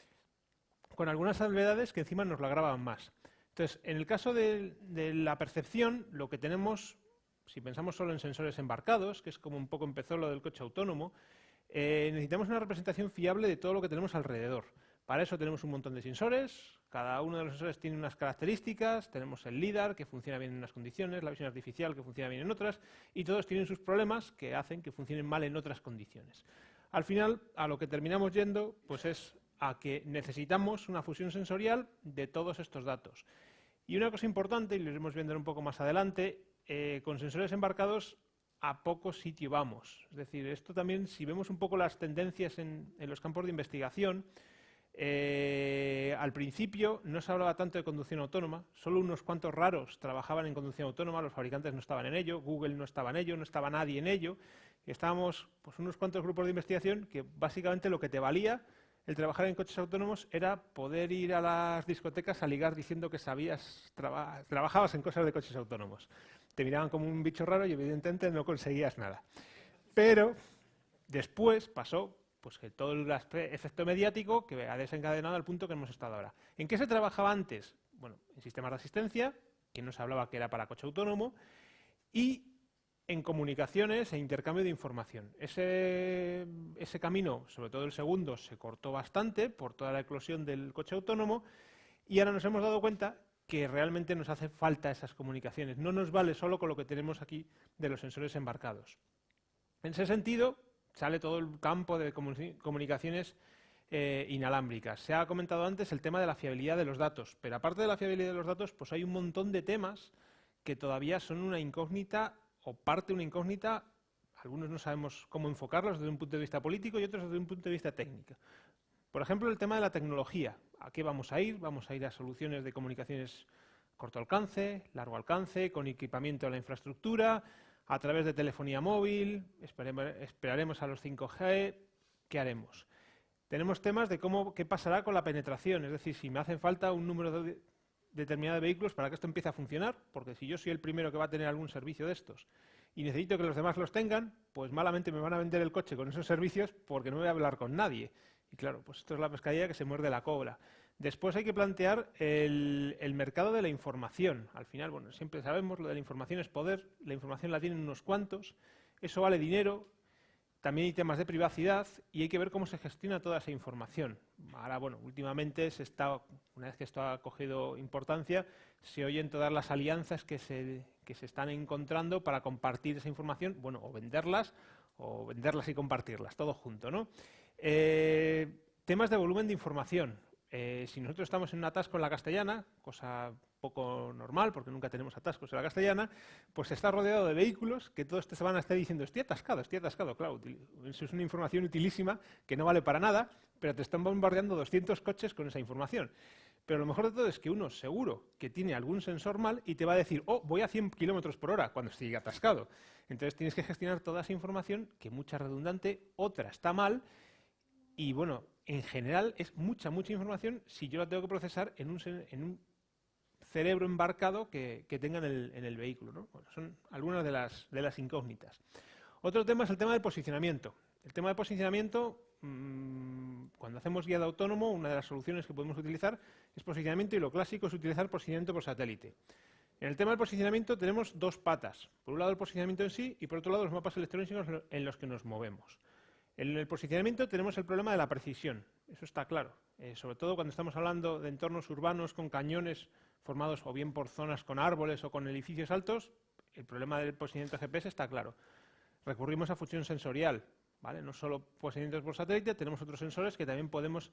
con algunas salvedades que encima nos lo agravan más. Entonces, en el caso de, la percepción, lo que tenemos, si pensamos solo en sensores embarcados, que es como un poco empezó lo del coche autónomo, eh, necesitamos una representación fiable de todo lo que tenemos alrededor. Para eso tenemos un montón de sensores, cada uno de los sensores tiene unas características, tenemos el LIDAR que funciona bien en unas condiciones, la visión artificial que funciona bien en otras, y todos tienen sus problemas que hacen que funcionen mal en otras condiciones. Al final, a lo que terminamos yendo, pues es a que necesitamos una fusión sensorial de todos estos datos. Y una cosa importante, y lo iremos viendo un poco más adelante, eh, con sensores embarcados a poco sitio vamos. Es decir, esto también, si vemos un poco las tendencias en, los campos de investigación, eh, al principio no se hablaba tanto de conducción autónoma, solo unos cuantos raros trabajaban en conducción autónoma, los fabricantes no estaban en ello, Google no estaba en ello, no estaba nadie en ello, estábamos pues, unos cuantos grupos de investigación que básicamente lo que te valía el trabajar en coches autónomos era poder ir a las discotecas a ligar diciendo que sabías, trabajabas en cosas de coches autónomos. Te miraban como un bicho raro y evidentemente no conseguías nada. Pero después pasó pues que todo el efecto mediático que ha desencadenado al punto que hemos estado ahora. ¿En qué se trabajaba antes? Bueno, en sistemas de asistencia, que no se hablaba que era para coche autónomo, y en comunicaciones e intercambio de información. Ese, ese, camino, sobre todo el segundo, se cortó bastante por toda la eclosión del coche autónomo y ahora nos hemos dado cuenta que realmente nos hace falta esas comunicaciones. No nos vale solo con lo que tenemos aquí de los sensores embarcados. En ese sentido, sale todo el campo de comunicaciones eh, inalámbricas. Se ha comentado antes el tema de la fiabilidad de los datos, pero aparte de la fiabilidad de los datos, pues hay un montón de temas que todavía son una incógnita o parte una incógnita, algunos no sabemos cómo enfocarlos desde un punto de vista político y otros desde un punto de vista técnico. Por ejemplo, el tema de la tecnología. ¿A qué vamos a ir? Vamos a ir a soluciones de comunicaciones corto alcance, largo alcance, con equipamiento de la infraestructura, a través de telefonía móvil, esperaremos a los 5G, ¿qué haremos? Tenemos temas de cómo, qué pasará con la penetración, es decir, si me hacen falta un número de, determinada de vehículos para que esto empiece a funcionar, porque si yo soy el primero que va a tener algún servicio de estos y necesito que los demás los tengan, pues malamente me van a vender el coche con esos servicios porque no voy a hablar con nadie. Y claro, pues esto es la pescadilla que se muerde la cobra. Después hay que plantear el, mercado de la información. Al final, bueno, siempre sabemos, lo de la información es poder, la información la tienen unos cuantos, eso vale dinero, también hay temas de privacidad y hay que ver cómo se gestiona toda esa información. Ahora, bueno, últimamente se está, una vez que esto ha cogido importancia, se oyen todas las alianzas que se, que se están encontrando para compartir esa información, bueno, o venderlas, o venderlas y compartirlas, todo junto, ¿no? Eh, temas de volumen de información. Eh, si nosotros estamos en un atasco en la castellana, cosa poco normal, porque nunca tenemos atascos en la castellana, pues está rodeado de vehículos que todos te van a estar diciendo, estoy atascado, estoy atascado. Claro, eso es una información utilísima que no vale para nada, pero te están bombardeando 200 coches con esa información. Pero lo mejor de todo es que uno seguro que tiene algún sensor mal y te va a decir, oh, voy a 100 kilómetros por hora cuando esté atascado. Entonces tienes que gestionar toda esa información, que mucha redundante, otra está mal, y bueno, en general es mucha, mucha información si yo la tengo que procesar en un, cerebro embarcado que, tengan en el, vehículo. son algunas de las, de las incógnitas. Otro tema es el tema del posicionamiento. El tema del posicionamiento, mm, cuando hacemos guía de autónomo, una de las soluciones que podemos utilizar es posicionamiento y lo clásico es utilizar posicionamiento por satélite. En el tema del posicionamiento tenemos dos patas. Por un lado el posicionamiento en sí y por otro lado los mapas electrónicos en los que nos movemos. En el posicionamiento tenemos el problema de la precisión, eso está claro. Eh, sobre todo cuando estamos hablando de entornos urbanos con cañones formados o bien por zonas con árboles o con edificios altos, el problema del posicionamiento GPS está claro. Recurrimos a fusión sensorial, ¿vale? No solo posicionamientos por satélite, tenemos otros sensores que también podemos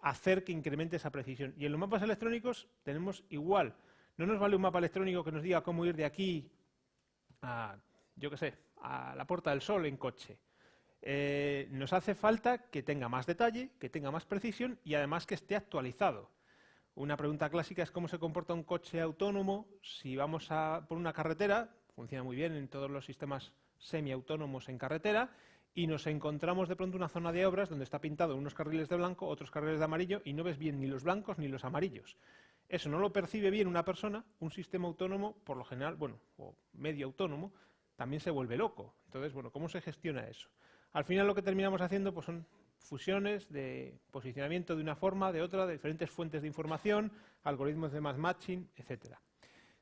hacer que incremente esa precisión. Y en los mapas electrónicos tenemos igual. No nos vale un mapa electrónico que nos diga cómo ir de aquí a, yo qué sé, a la Puerta del Sol en coche. Eh, nos hace falta que tenga más detalle, que tenga más precisión y además que esté actualizado. Una pregunta clásica es cómo se comporta un coche autónomo si vamos a, por una carretera, funciona muy bien en todos los sistemas semiautónomos en carretera, y nos encontramos de pronto una zona de obras donde está pintado unos carriles de blanco, otros carriles de amarillo, y no ves bien ni los blancos ni los amarillos. eso no lo percibe bien una persona, un sistema autónomo, por lo general, bueno, o medio autónomo, también se vuelve loco. Entonces, bueno, ¿cómo se gestiona eso? Al final lo que terminamos haciendo pues, son fusiones de posicionamiento de una forma, de otra, de diferentes fuentes de información, algoritmos de mass matching, etcétera.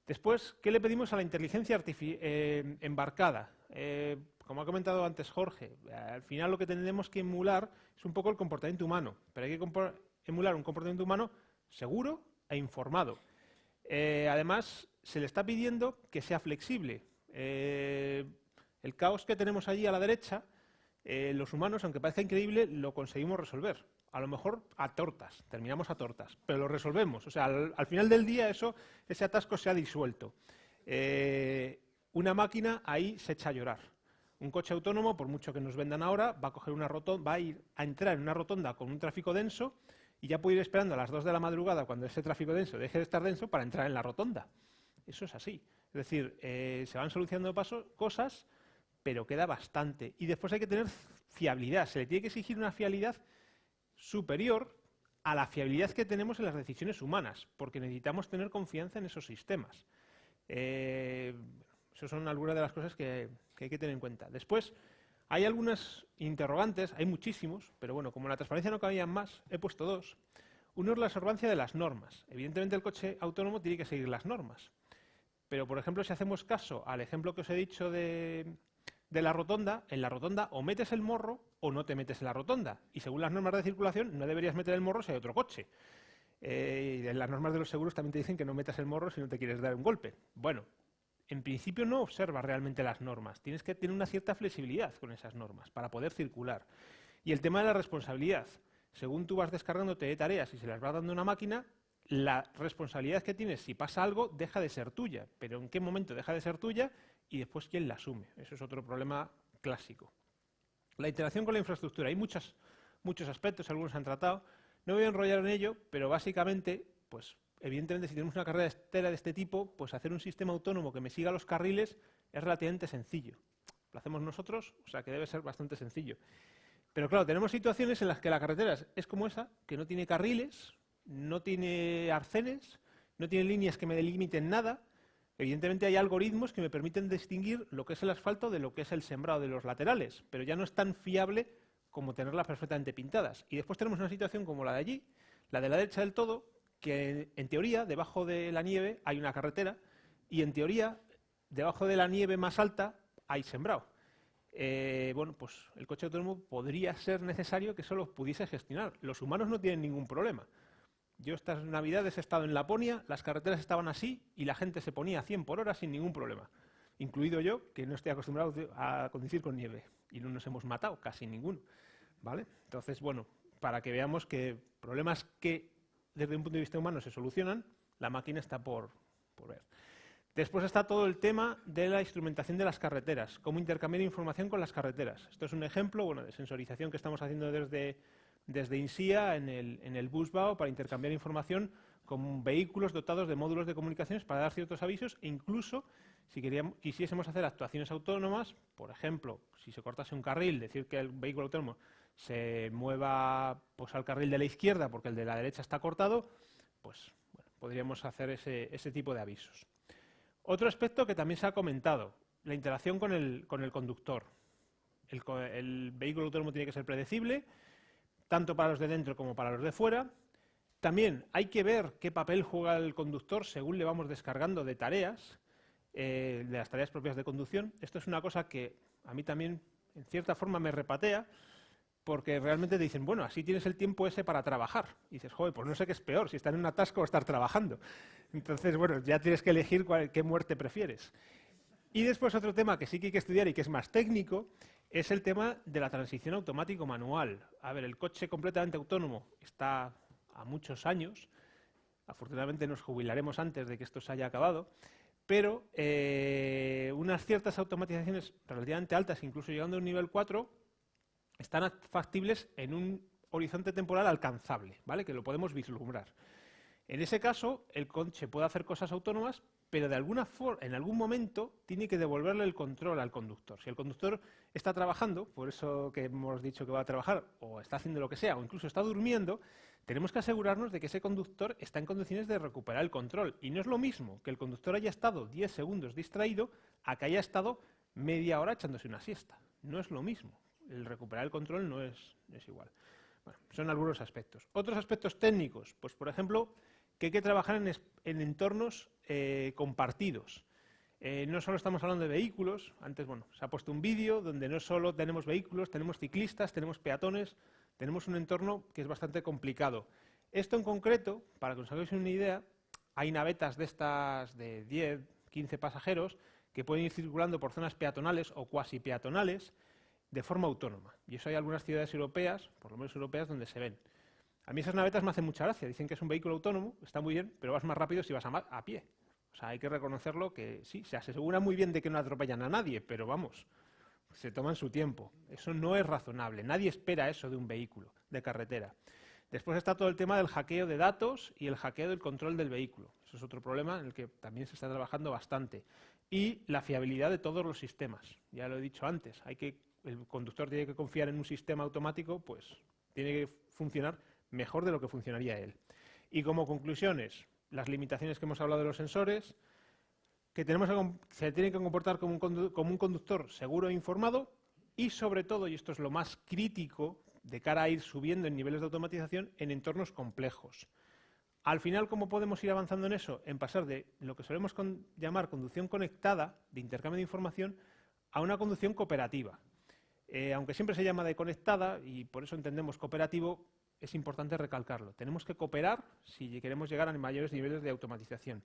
Después, ¿qué le pedimos a la inteligencia eh, embarcada? Eh, como ha comentado antes Jorge, al final lo que tenemos que emular es un poco el comportamiento humano, pero hay que emular un comportamiento humano seguro e informado. Eh, además, se le está pidiendo que sea flexible. el caos que tenemos allí a la derecha, los humanos, aunque parezca increíble, lo conseguimos resolver a lo mejor a tortas, terminamos a tortas, pero lo resolvemos. O sea, al, final del día eso, ese atasco se ha disuelto. Eh, una máquina ahí se echa a llorar. Un coche autónomo, por mucho que nos vendan ahora, va a, coger una rotonda, va a ir a entrar en una rotonda con un tráfico denso y ya puede ir esperando a las 2 de la madrugada cuando ese tráfico denso deje de estar denso para entrar en la rotonda. Eso es así. Es decir, eh, se van solucionando pasos, cosas, pero queda bastante. Y después hay que tener fiabilidad. Se le tiene que exigir una fiabilidad superior a la fiabilidad que tenemos en las decisiones humanas, porque necesitamos tener confianza en esos sistemas. Eh, esas son algunas de las cosas que, hay que tener en cuenta. Después, hay algunas interrogantes, hay muchísimos, pero bueno, como la transparencia no cabían más, he puesto dos. Uno es la observancia de las normas. Evidentemente el coche autónomo tiene que seguir las normas. Pero, por ejemplo, si hacemos caso al ejemplo que os he dicho de, de la rotonda, en la rotonda o metes el morro o no te metes en la rotonda. Y según las normas de circulación, no deberías meter el morro si hay otro coche. Eh, y las normas de los seguros también te dicen que no metas el morro si no te quieres dar un golpe. Bueno, en principio no observas realmente las normas. Tienes que tener una cierta flexibilidad con esas normas para poder circular. Y el tema de la responsabilidad. Según tú vas descargándote de tareas y se las va dando una máquina, la responsabilidad que tienes si pasa algo deja de ser tuya. Pero ¿en qué momento deja de ser tuya? Y después quién la asume. Eso es otro problema clásico. La interacción con la infraestructura. Hay muchos aspectos, algunos han tratado. No voy a enrollar en ello, pero básicamente, pues evidentemente si tenemos una carrera estera de este tipo, pues hacer un sistema autónomo que me siga los carriles es relativamente sencillo. Lo hacemos nosotros, o sea que debe ser bastante sencillo. Pero claro, tenemos situaciones en las que la carretera es como esa, que no tiene carriles, no tiene arcenes, no tiene líneas que me delimiten nada, Evidentemente hay algoritmos que me permiten distinguir lo que es el asfalto de lo que es el sembrado de los laterales, pero ya no es tan fiable como tenerlas perfectamente pintadas. Y después tenemos una situación como la de allí, la de la derecha del todo, que en teoría debajo de la nieve hay una carretera y en teoría debajo de la nieve más alta hay sembrado. Eh, bueno, pues el coche autónomo podría ser necesario que solo pudiese gestionar. Los humanos no tienen ningún problema. Yo estas navidades he estado en Laponia, las carreteras estaban así y la gente se ponía a 100 por hora sin ningún problema. Incluido yo, que no estoy acostumbrado a conducir con nieve. Y no nos hemos matado, casi ninguno. ¿Vale? Entonces, bueno, para que veamos que problemas que desde un punto de vista humano se solucionan, la máquina está por, por ver. Después está todo el tema de la instrumentación de las carreteras, cómo intercambiar información con las carreteras. Esto es un ejemplo bueno, de sensorización que estamos haciendo desde desde INSIA en el, en el Busbao para intercambiar información con vehículos dotados de módulos de comunicaciones para dar ciertos avisos e incluso si queríamos, quisiésemos hacer actuaciones autónomas, por ejemplo, si se cortase un carril, decir que el vehículo autónomo se mueva pues, al carril de la izquierda porque el de la derecha está cortado, pues podríamos hacer ese, ese, tipo de avisos. Otro aspecto que también se ha comentado, la interacción con el, con el conductor. El vehículo autónomo tiene que ser predecible, tanto para los de dentro como para los de fuera. También hay que ver qué papel juega el conductor según le vamos descargando de tareas, eh, de las tareas propias de conducción. Esto es una cosa que a mí también, en cierta forma, me repatea, porque realmente te dicen, bueno, así tienes el tiempo ese para trabajar. Y dices, joder, pues no sé qué es peor, si estar en un atasco o estar trabajando. Entonces, bueno, ya tienes que elegir qué muerte prefieres. Y después otro tema que sí que hay que estudiar y que es más técnico, es el tema de la transición automático manual. A ver, el coche completamente autónomo está a muchos años. Afortunadamente nos jubilaremos antes de que esto se haya acabado. Pero eh, unas ciertas automatizaciones relativamente altas, incluso llegando a un nivel 4, están factibles en un horizonte temporal alcanzable, ¿vale? que lo podemos vislumbrar. En ese caso, el coche puede hacer cosas autónomas, pero de alguna forma, en algún momento tiene que devolverle el control al conductor. Si el conductor está trabajando, por eso que hemos dicho que va a trabajar, o está haciendo lo que sea, o incluso está durmiendo, tenemos que asegurarnos de que ese conductor está en condiciones de recuperar el control. Y no es lo mismo que el conductor haya estado 10 segundos distraído a que haya estado media hora echándose una siesta. No es lo mismo. El recuperar el control no es, igual. son algunos aspectos. Otros aspectos técnicos, pues por ejemplo, que hay que trabajar en, entornos eh, compartidos. Eh, no solo estamos hablando de vehículos, antes bueno, se ha puesto un vídeo donde no solo tenemos vehículos, tenemos ciclistas, tenemos peatones, tenemos un entorno que es bastante complicado. Esto en concreto, para que os hagáis una idea, hay navetas de estas de 10, 15 pasajeros que pueden ir circulando por zonas peatonales o cuasi peatonales de forma autónoma. Y eso hay algunas ciudades europeas, por lo menos europeas, donde se ven. A mí esas navetas me hacen mucha gracia. Dicen que es un vehículo autónomo, está muy bien, pero vas más rápido si vas a, pie. O sea, hay que reconocerlo que sí, se asegura muy bien de que no atropellan a nadie, pero vamos, se toman su tiempo. Eso no es razonable. Nadie espera eso de un vehículo de carretera. Después está todo el tema del hackeo de datos y el hackeo del control del vehículo. Eso es otro problema en el que también se está trabajando bastante. Y la fiabilidad de todos los sistemas. Ya lo he dicho antes, hay que, el conductor tiene que confiar en un sistema automático, pues tiene que funcionar mejor de lo que funcionaría él. Y como conclusiones, las limitaciones que hemos hablado de los sensores, que tenemos se tiene que comportar como un, como un conductor seguro e informado y sobre todo, y esto es lo más crítico de cara a ir subiendo en niveles de automatización en entornos complejos. Al final, ¿cómo podemos ir avanzando en eso? En pasar de lo que solemos llamar conducción conectada, de intercambio de información, a una conducción cooperativa. Eh, aunque siempre se llama de conectada, y por eso entendemos cooperativo, es importante recalcarlo. Tenemos que cooperar si queremos llegar a mayores niveles de automatización.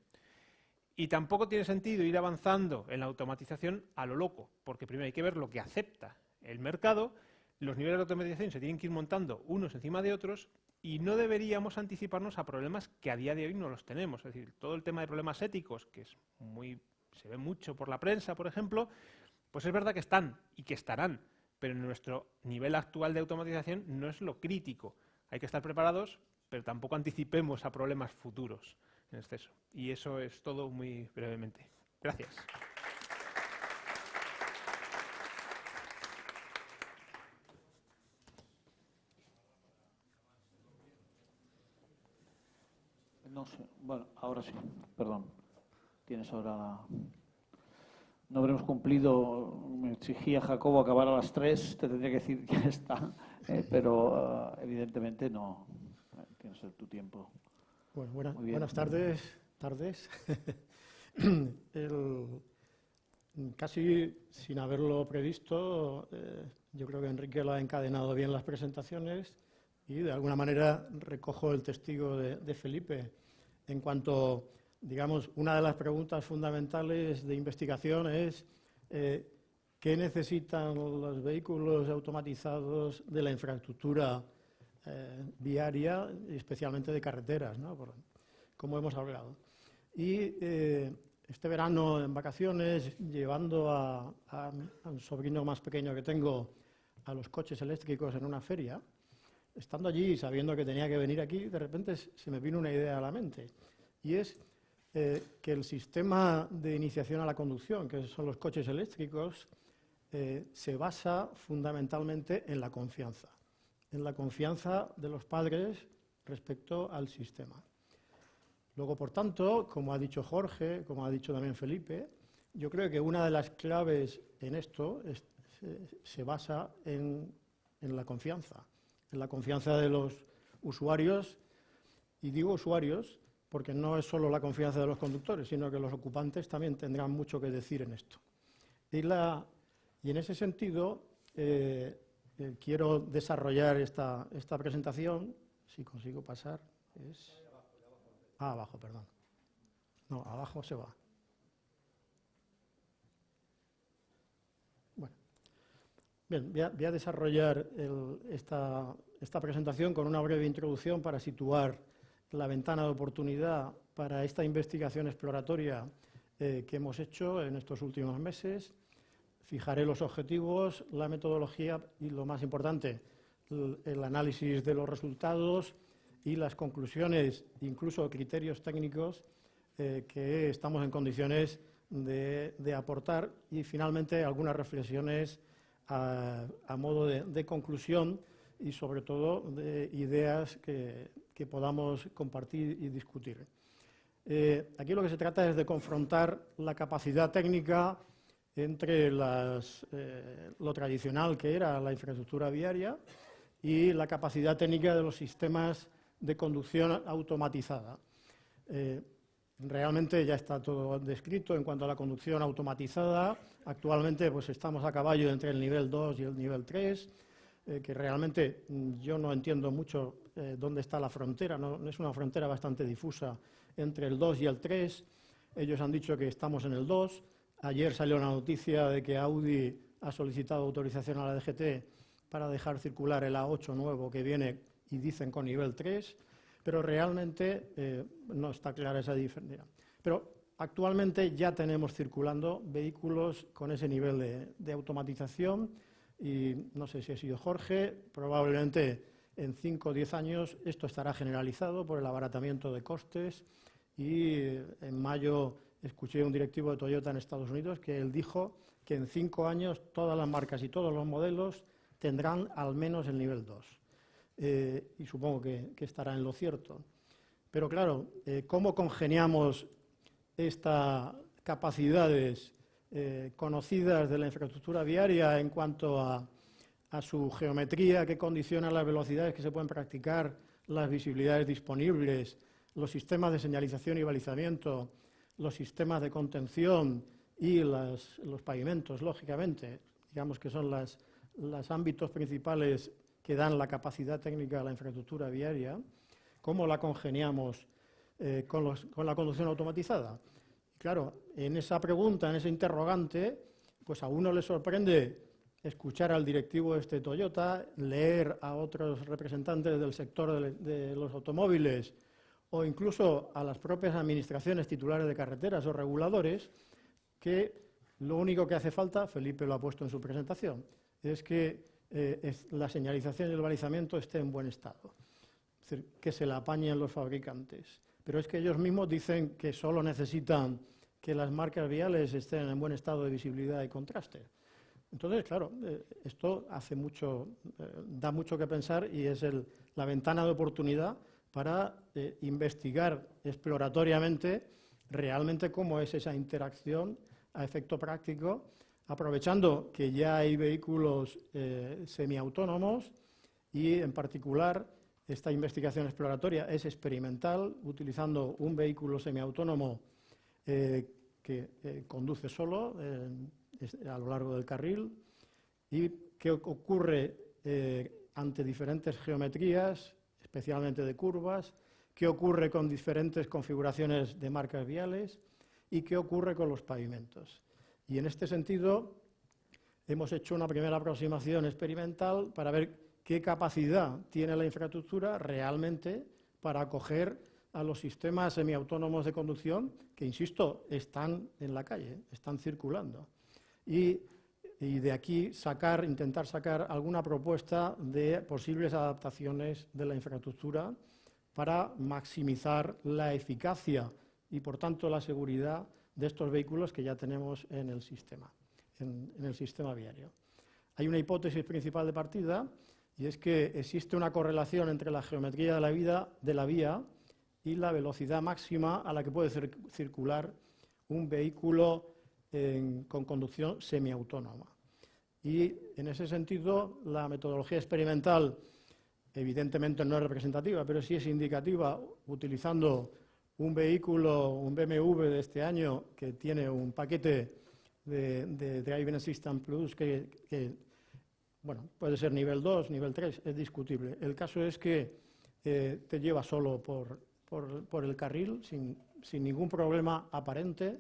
Y tampoco tiene sentido ir avanzando en la automatización a lo loco, porque primero hay que ver lo que acepta el mercado, los niveles de automatización se tienen que ir montando unos encima de otros y no deberíamos anticiparnos a problemas que a día de hoy no los tenemos. Es decir, todo el tema de problemas éticos, que es muy, se ve mucho por la prensa, por ejemplo, pues es verdad que están y que estarán, pero nuestro nivel actual de automatización no es lo crítico. Hay que estar preparados, pero tampoco anticipemos a problemas futuros en exceso. Y eso es todo muy brevemente. Gracias. No sé. Bueno, ahora sí. Perdón. Tienes ahora No habremos cumplido. Me exigía Jacobo acabar a las tres. Te tendría que decir ya está. Eh, pero ah, evidentemente no. Tienes tu tiempo. Bueno, buenas tardes. tardes. [coughs] casi sin haberlo previsto, eh, yo creo que Enrique lo ha encadenado bien las presentaciones y de alguna manera recojo el testigo de, Felipe en cuanto, digamos, una de las preguntas fundamentales de investigación es eh, qué necesitan los vehículos automatizados de la infraestructura eh, viaria, especialmente de carreteras, ¿no? como hemos hablado. Y eh, este verano en vacaciones, llevando a, un sobrino más pequeño que tengo a los coches eléctricos en una feria, estando allí y sabiendo que tenía que venir aquí, de repente se me vino una idea a la mente. Y es eh, que el sistema de iniciación a la conducción, que son los coches eléctricos, se basa fundamentalmente en la confianza en la confianza de los padres respecto al sistema. Luego, por tanto, como ha dicho Jorge, como ha dicho también Felipe, yo creo que una de las claves en esto se, basa en, la confianza, en la confianza de los usuarios, y digo usuarios porque no es solo la confianza de los conductores, sino que los ocupantes también tendrán mucho que decir en esto. Y, en ese sentido, eh, eh, quiero desarrollar esta, esta, presentación, si consigo pasar, es... Ah, abajo, perdón. No, abajo se va. Bueno, bien, voy a, desarrollar esta, esta presentación con una breve introducción para situar la ventana de oportunidad para esta investigación exploratoria eh, que hemos hecho en estos últimos meses Fijaré los objetivos, la metodología y, lo más importante, el análisis de los resultados y las conclusiones, incluso criterios técnicos eh, que estamos en condiciones de, aportar y, finalmente, algunas reflexiones a, modo de, conclusión y sobre todo de ideas que, podamos compartir y discutir. Eh, aquí lo que se trata es de confrontar la capacidad técnica entre eh, lo tradicional que era la infraestructura viaria y la capacidad técnica de los sistemas de conducción automatizada. Eh, realmente ya está todo descrito en cuanto a la conducción automatizada. Actualmente pues estamos a caballo entre el nivel 2 y el nivel 3, eh, que realmente mm, yo no entiendo mucho dónde está la frontera, ¿no? es una frontera bastante difusa entre el 2 y el 3. Ellos han dicho que estamos en el 2. Ayer salió la noticia de que Audi ha solicitado autorización a la DGT para dejar circular el A8 nuevo que viene y dicen con nivel 3, pero realmente eh, no está clara esa diferencia. Pero actualmente ya tenemos circulando vehículos con ese nivel de, automatización y no sé si ha sido Jorge, probablemente en 5 o 10 años esto estará generalizado por el abaratamiento de costes y eh, en mayo escuché a un directivo de Toyota en Estados Unidos que él dijo que en cinco años todas las marcas y todos los modelos tendrán al menos el nivel 2. Eh, y supongo que, estará en lo cierto. Pero claro, eh, ¿cómo congeniamos estas capacidades eh, conocidas de la infraestructura viaria en cuanto a, su geometría que condiciona las velocidades que se pueden practicar, las visibilidades disponibles, los sistemas de señalización y balizamiento, los sistemas de contención y los pavimentos, lógicamente, digamos que son los ámbitos principales que dan la capacidad técnica a la infraestructura viaria, cómo la congeniamos eh, con, con, la conducción automatizada. Claro, en esa pregunta, en ese interrogante, pues a uno le sorprende escuchar al directivo de este Toyota, leer a otros representantes del sector de los automóviles o incluso a las propias administraciones titulares de carreteras o reguladores, que lo único que hace falta, Felipe lo ha puesto en su presentación, es que eh, la señalización y el balizamiento esté en buen estado, es decir, que se la apañen los fabricantes. Pero es que ellos mismos dicen que solo necesitan que las marcas viales estén en buen estado de visibilidad y contraste. Entonces, claro, eh, esto hace mucho, eh, da mucho que pensar y es la ventana de oportunidad para eh, investigar exploratoriamente realmente cómo es esa interacción a efecto práctico, aprovechando que ya hay vehículos eh, semiautónomos y, en particular, esta investigación exploratoria es experimental, utilizando un vehículo semiautónomo eh, que conduce solo a lo largo del carril y qué ocurre ante diferentes geometrías, especialmente de curvas, qué ocurre con diferentes configuraciones de marcas viales y qué ocurre con los pavimentos. Y en este sentido, hemos hecho una primera aproximación experimental para ver qué capacidad tiene la infraestructura realmente para acoger a los sistemas semiautónomos de conducción que, insisto, están en la calle, están circulando. Y y de aquí sacar, intentar sacar alguna propuesta de posibles adaptaciones de la infraestructura para maximizar la eficacia y, por tanto, la seguridad de estos vehículos que ya tenemos en el sistema, en, el sistema viario. Hay una hipótesis principal de partida y es que existe una correlación entre la geometría de la, vida, de la vía y la velocidad máxima a la que puede circular un vehículo con conducción semiautónoma. Y en ese sentido, la metodología experimental evidentemente no es representativa, pero sí es indicativa, utilizando un vehículo, un BMW de este año, que tiene un paquete de, de Driving Assistant Plus que, bueno, puede ser nivel 2, nivel 3, es discutible. El caso es que eh, te lleva solo por, por el carril, sin, sin ningún problema aparente,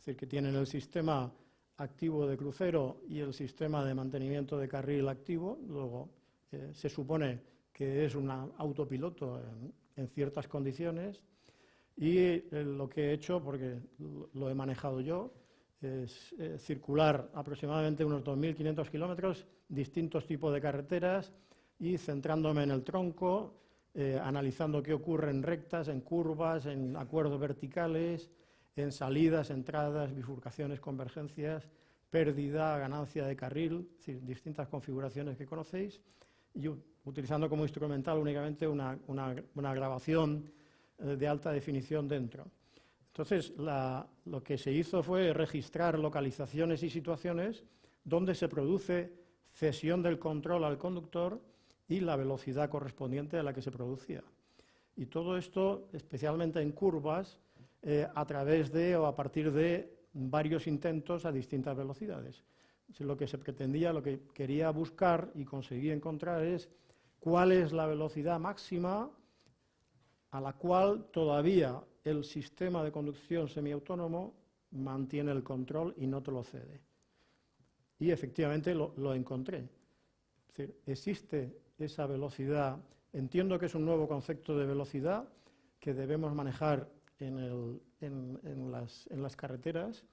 es decir, que tienen el sistema activo de crucero y el sistema de mantenimiento de carril activo. Luego eh, se supone que es un autopiloto en, ciertas condiciones. Y eh, lo que he hecho, porque lo he manejado yo, es eh, circular aproximadamente unos 2.500 kilómetros, distintos tipos de carreteras y centrándome en el tronco, analizando qué ocurre en rectas, en curvas, en acuerdos verticales, en salidas, entradas, bifurcaciones, convergencias, pérdida, ganancia de carril, distintas configuraciones que conocéis, y utilizando como instrumental únicamente una, grabación eh, de alta definición dentro. Entonces, lo que se hizo fue registrar localizaciones y situaciones donde se produce cesión del control al conductor y la velocidad correspondiente a la que se producía. Y todo esto, especialmente en curvas, eh, a través de o a partir de varios intentos a distintas velocidades. Lo que se pretendía, lo que quería buscar y conseguí encontrar es cuál es la velocidad máxima a la cual todavía el sistema de conducción semiautónomo mantiene el control y no te lo cede. Y efectivamente lo, encontré. existe esa velocidad. Entiendo que es un nuevo concepto de velocidad que debemos manejar en, las, carreteras,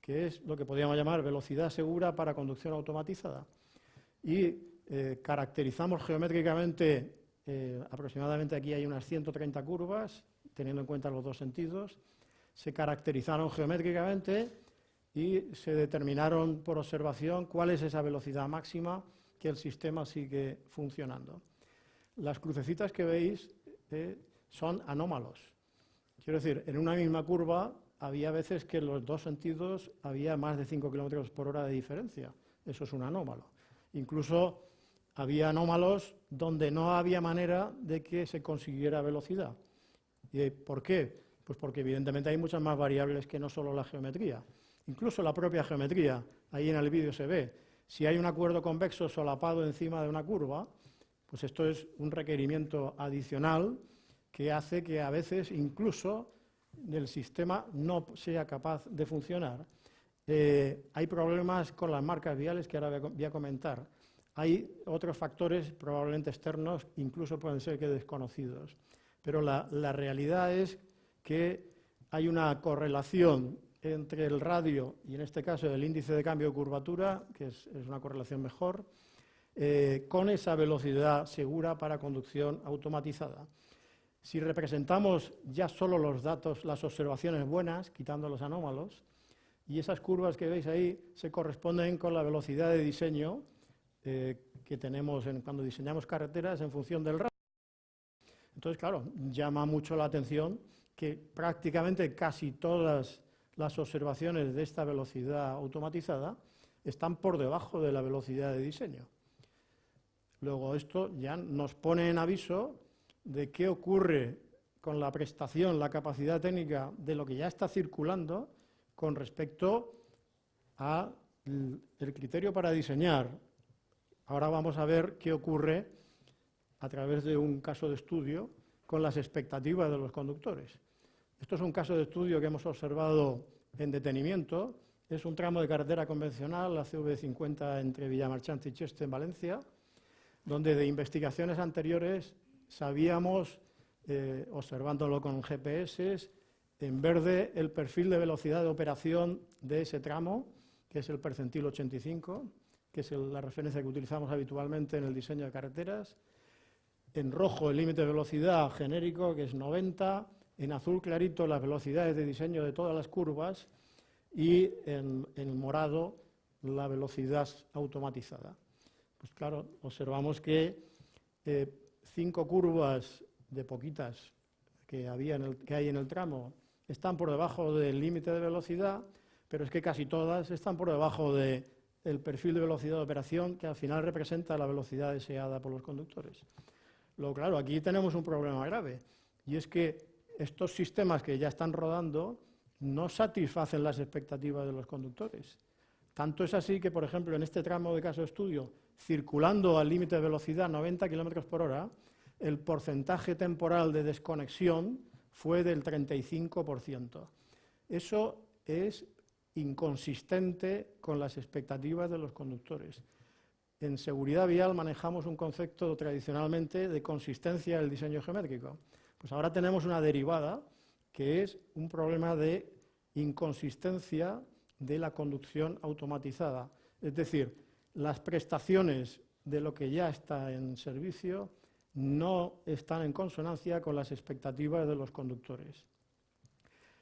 que es lo que podríamos llamar velocidad segura para conducción automatizada. Y eh, caracterizamos geométricamente, eh, aproximadamente aquí hay unas 130 curvas, teniendo en cuenta los dos sentidos, se caracterizaron geométricamente y se determinaron por observación cuál es esa velocidad máxima que el sistema sigue funcionando. Las crucecitas que veis eh, son anómalos. Quiero decir, en una misma curva había veces que en los dos sentidos había más de 5 kilómetros por hora de diferencia. Eso es un anómalo. Incluso había anómalos donde no había manera de que se consiguiera velocidad. ¿Y por qué? Pues porque evidentemente hay muchas más variables que no solo la geometría. Incluso la propia geometría, ahí en el vídeo se ve, si hay un acuerdo convexo solapado encima de una curva, pues esto es un requerimiento adicional que hace que a veces incluso el sistema no sea capaz de funcionar. Eh, hay problemas con las marcas viales que ahora voy a comentar. Hay otros factores probablemente externos, incluso pueden ser que desconocidos. Pero la, realidad es que hay una correlación entre el radio y en este caso el índice de cambio de curvatura, que es, una correlación mejor, eh, con esa velocidad segura para conducción automatizada. Si representamos ya solo los datos, las observaciones buenas, quitando los anómalos, y esas curvas que veis ahí se corresponden con la velocidad de diseño eh, que tenemos cuando diseñamos carreteras en función del radio. Entonces, claro, llama mucho la atención que prácticamente casi todas las observaciones de esta velocidad automatizada están por debajo de la velocidad de diseño. Luego esto ya nos pone en aviso de qué ocurre con la prestación, la capacidad técnica de lo que ya está circulando con respecto al criterio para diseñar. Ahora vamos a ver qué ocurre a través de un caso de estudio con las expectativas de los conductores. Esto es un caso de estudio que hemos observado en detenimiento. Es un tramo de carretera convencional, la CV50 entre Villamarchante y Cheste en Valencia, donde de investigaciones anteriores sabíamos, eh, observándolo con GPS, en verde el perfil de velocidad de operación de ese tramo, que es el percentil 85, que es la referencia que utilizamos habitualmente en el diseño de carreteras. En rojo el límite de velocidad genérico, que es 90. En azul clarito las velocidades de diseño de todas las curvas. Y en, morado la velocidad automatizada. Pues claro, observamos que eh, cinco curvas de poquitas que, había que hay en el tramo están por debajo del límite de velocidad, pero es que casi todas están por debajo del perfil de velocidad de operación que al final representa la velocidad deseada por los conductores. Luego, claro, aquí tenemos un problema grave y es que estos sistemas que ya están rodando no satisfacen las expectativas de los conductores. Tanto es así que, por ejemplo, en este tramo de caso de estudio, circulando al límite de velocidad 90 km por hora, el porcentaje temporal de desconexión fue del 35%. Eso es inconsistente con las expectativas de los conductores. En seguridad vial manejamos un concepto tradicionalmente de consistencia del diseño geométrico. Pues ahora tenemos una derivada que es un problema de inconsistencia de la conducción automatizada. Es decir, las prestaciones de lo que ya está en servicio no están en consonancia con las expectativas de los conductores.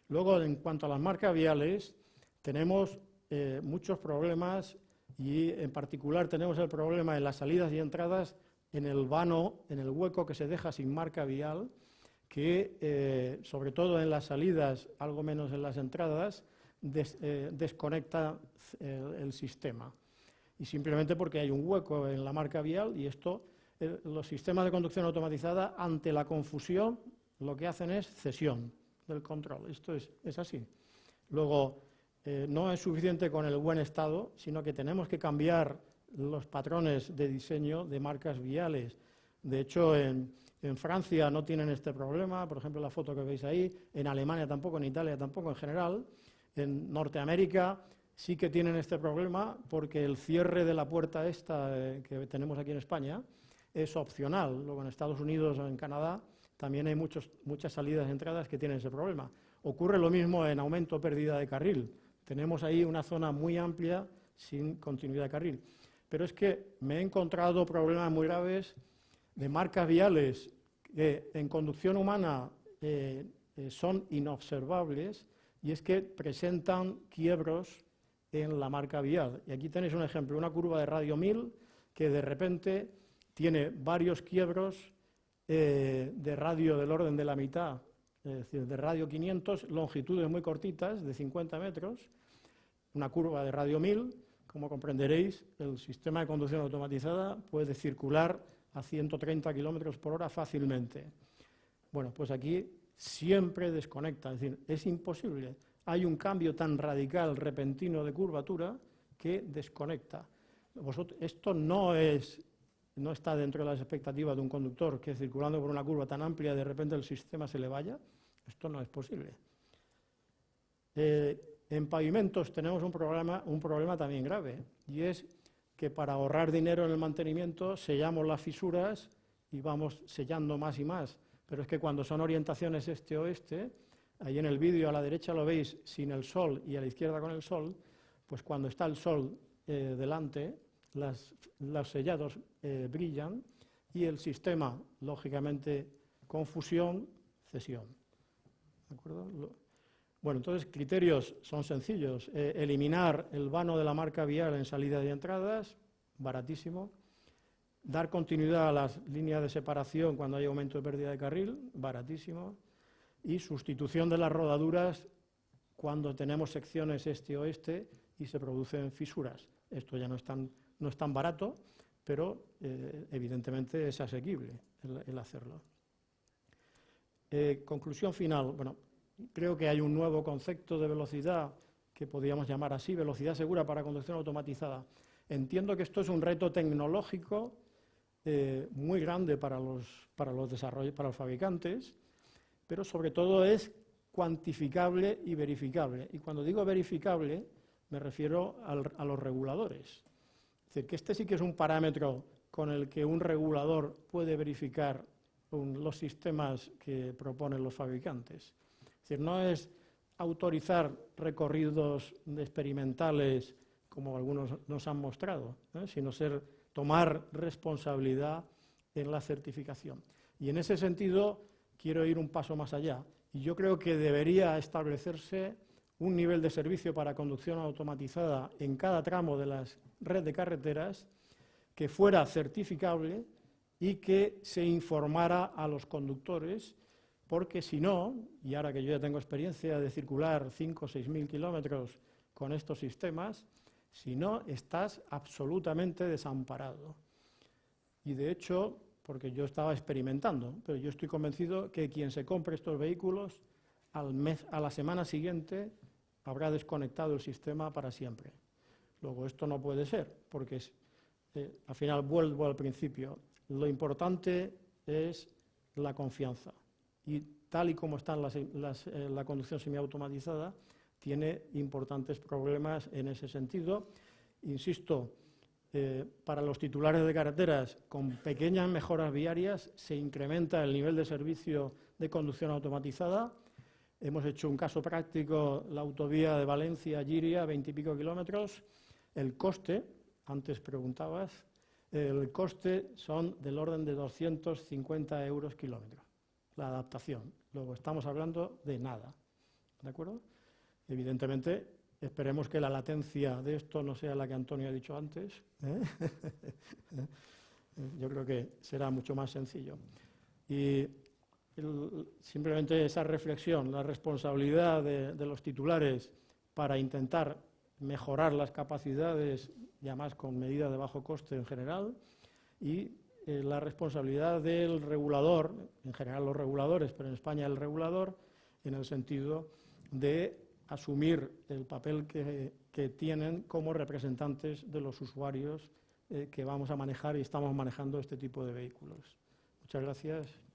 Luego, en cuanto a las marcas viales, tenemos eh, muchos problemas y en particular tenemos el problema en las salidas y entradas en el vano, en el hueco que se deja sin marca vial, que eh, sobre todo en las salidas, algo menos en las entradas, eh, desconecta el, sistema. Y simplemente porque hay un hueco en la marca vial y esto, los sistemas de conducción automatizada, ante la confusión, lo que hacen es cesión del control. Esto es, es así. Luego, eh, no es suficiente con el buen estado, sino que tenemos que cambiar los patrones de diseño de marcas viales. De hecho, en, Francia no tienen este problema, por ejemplo, la foto que veis ahí, en Alemania tampoco, en Italia tampoco en general. En Norteamérica sí que tienen este problema porque el cierre de la puerta esta eh, que tenemos aquí en España es opcional. Luego en Estados Unidos o en Canadá también hay muchas salidas y entradas que tienen ese problema. Ocurre lo mismo en aumento o pérdida de carril. Tenemos ahí una zona muy amplia sin continuidad de carril. Pero es que me he encontrado problemas muy graves de marcas viales que en conducción humana eh, eh, son inobservables y es que presentan quiebros en la marca vial. Y aquí tenéis un ejemplo, una curva de radio 1000 que de repente tiene varios quiebros eh, de radio del orden de la mitad es decir, de radio 500, longitudes muy cortitas, de 50 metros, una curva de radio 1000, como comprenderéis, el sistema de conducción automatizada puede circular a 130 kilómetros por hora fácilmente. Bueno, pues aquí siempre desconecta, es decir, es imposible. Hay un cambio tan radical, repentino de curvatura que desconecta. esto no es no está dentro de las expectativas de un conductor que circulando por una curva tan amplia de repente el sistema se le vaya. Esto no es posible. Eh, en pavimentos tenemos un problema, también grave y es que para ahorrar dinero en el mantenimiento sellamos las fisuras y vamos sellando más y más. Pero es que cuando son orientaciones este-oeste, ahí en el vídeo a la derecha lo veis sin el sol y a la izquierda con el sol, pues cuando está el sol eh, delante, los sellados eh, brillan y el sistema, lógicamente, confusión, cesión. ¿De acuerdo? Bueno, entonces criterios son sencillos. Eh, eliminar el vano de la marca vial en salida y entradas, baratísimo. Dar continuidad a las líneas de separación cuando hay aumento de pérdida de carril, baratísimo. Y sustitución de las rodaduras cuando tenemos secciones este-oeste y se producen fisuras. Esto ya no es tan no es tan barato, pero eh, evidentemente es asequible el, hacerlo. Eh, conclusión final. Bueno, creo que hay un nuevo concepto de velocidad que podríamos llamar así, velocidad segura para conducción automatizada. Entiendo que esto es un reto tecnológico eh, muy grande para los, para los para los fabricantes, pero sobre todo es cuantificable y verificable. Y cuando digo verificable, me refiero a los reguladores. Es decir, que este sí que es un parámetro con el que un regulador puede verificar los sistemas que proponen los fabricantes. Es decir, no es autorizar recorridos experimentales como algunos nos han mostrado, sino ser tomar responsabilidad en la certificación. Y en ese sentido quiero ir un paso más allá. Y yo creo que debería establecerse un nivel de servicio para conducción automatizada en cada tramo de la red de carreteras que fuera certificable y que se informara a los conductores, porque si no, y ahora que yo ya tengo experiencia de circular 5 o 6 mil kilómetros con estos sistemas, si no, estás absolutamente desamparado. Y de hecho, porque yo estaba experimentando, pero yo estoy convencido que quien se compre estos vehículos al mes, a la semana siguiente habrá desconectado el sistema para siempre. Luego, esto no puede ser, porque eh, al final vuelvo al principio. Lo importante es la confianza. Y tal y como está eh, la conducción semiautomatizada, tiene importantes problemas en ese sentido. Insisto, eh, para los titulares de carreteras, con pequeñas mejoras viarias, se incrementa el nivel de servicio de conducción automatizada Hemos hecho un caso práctico, la autovía de Valencia a Giria, veintipico kilómetros. El coste, antes preguntabas, el coste son del orden de 250 euros kilómetro, la adaptación. Luego estamos hablando de nada, ¿de acuerdo? Evidentemente, esperemos que la latencia de esto no sea la que Antonio ha dicho antes. ¿eh? [laughs] Yo creo que será mucho más sencillo. Y simplemente esa reflexión, la responsabilidad de, de los titulares para intentar mejorar las capacidades, y además con medidas de bajo coste en general, y eh, la responsabilidad del regulador, en general los reguladores, pero en España el regulador, en el sentido de asumir el papel que, que tienen como representantes de los usuarios eh, que vamos a manejar y estamos manejando este tipo de vehículos. Muchas gracias.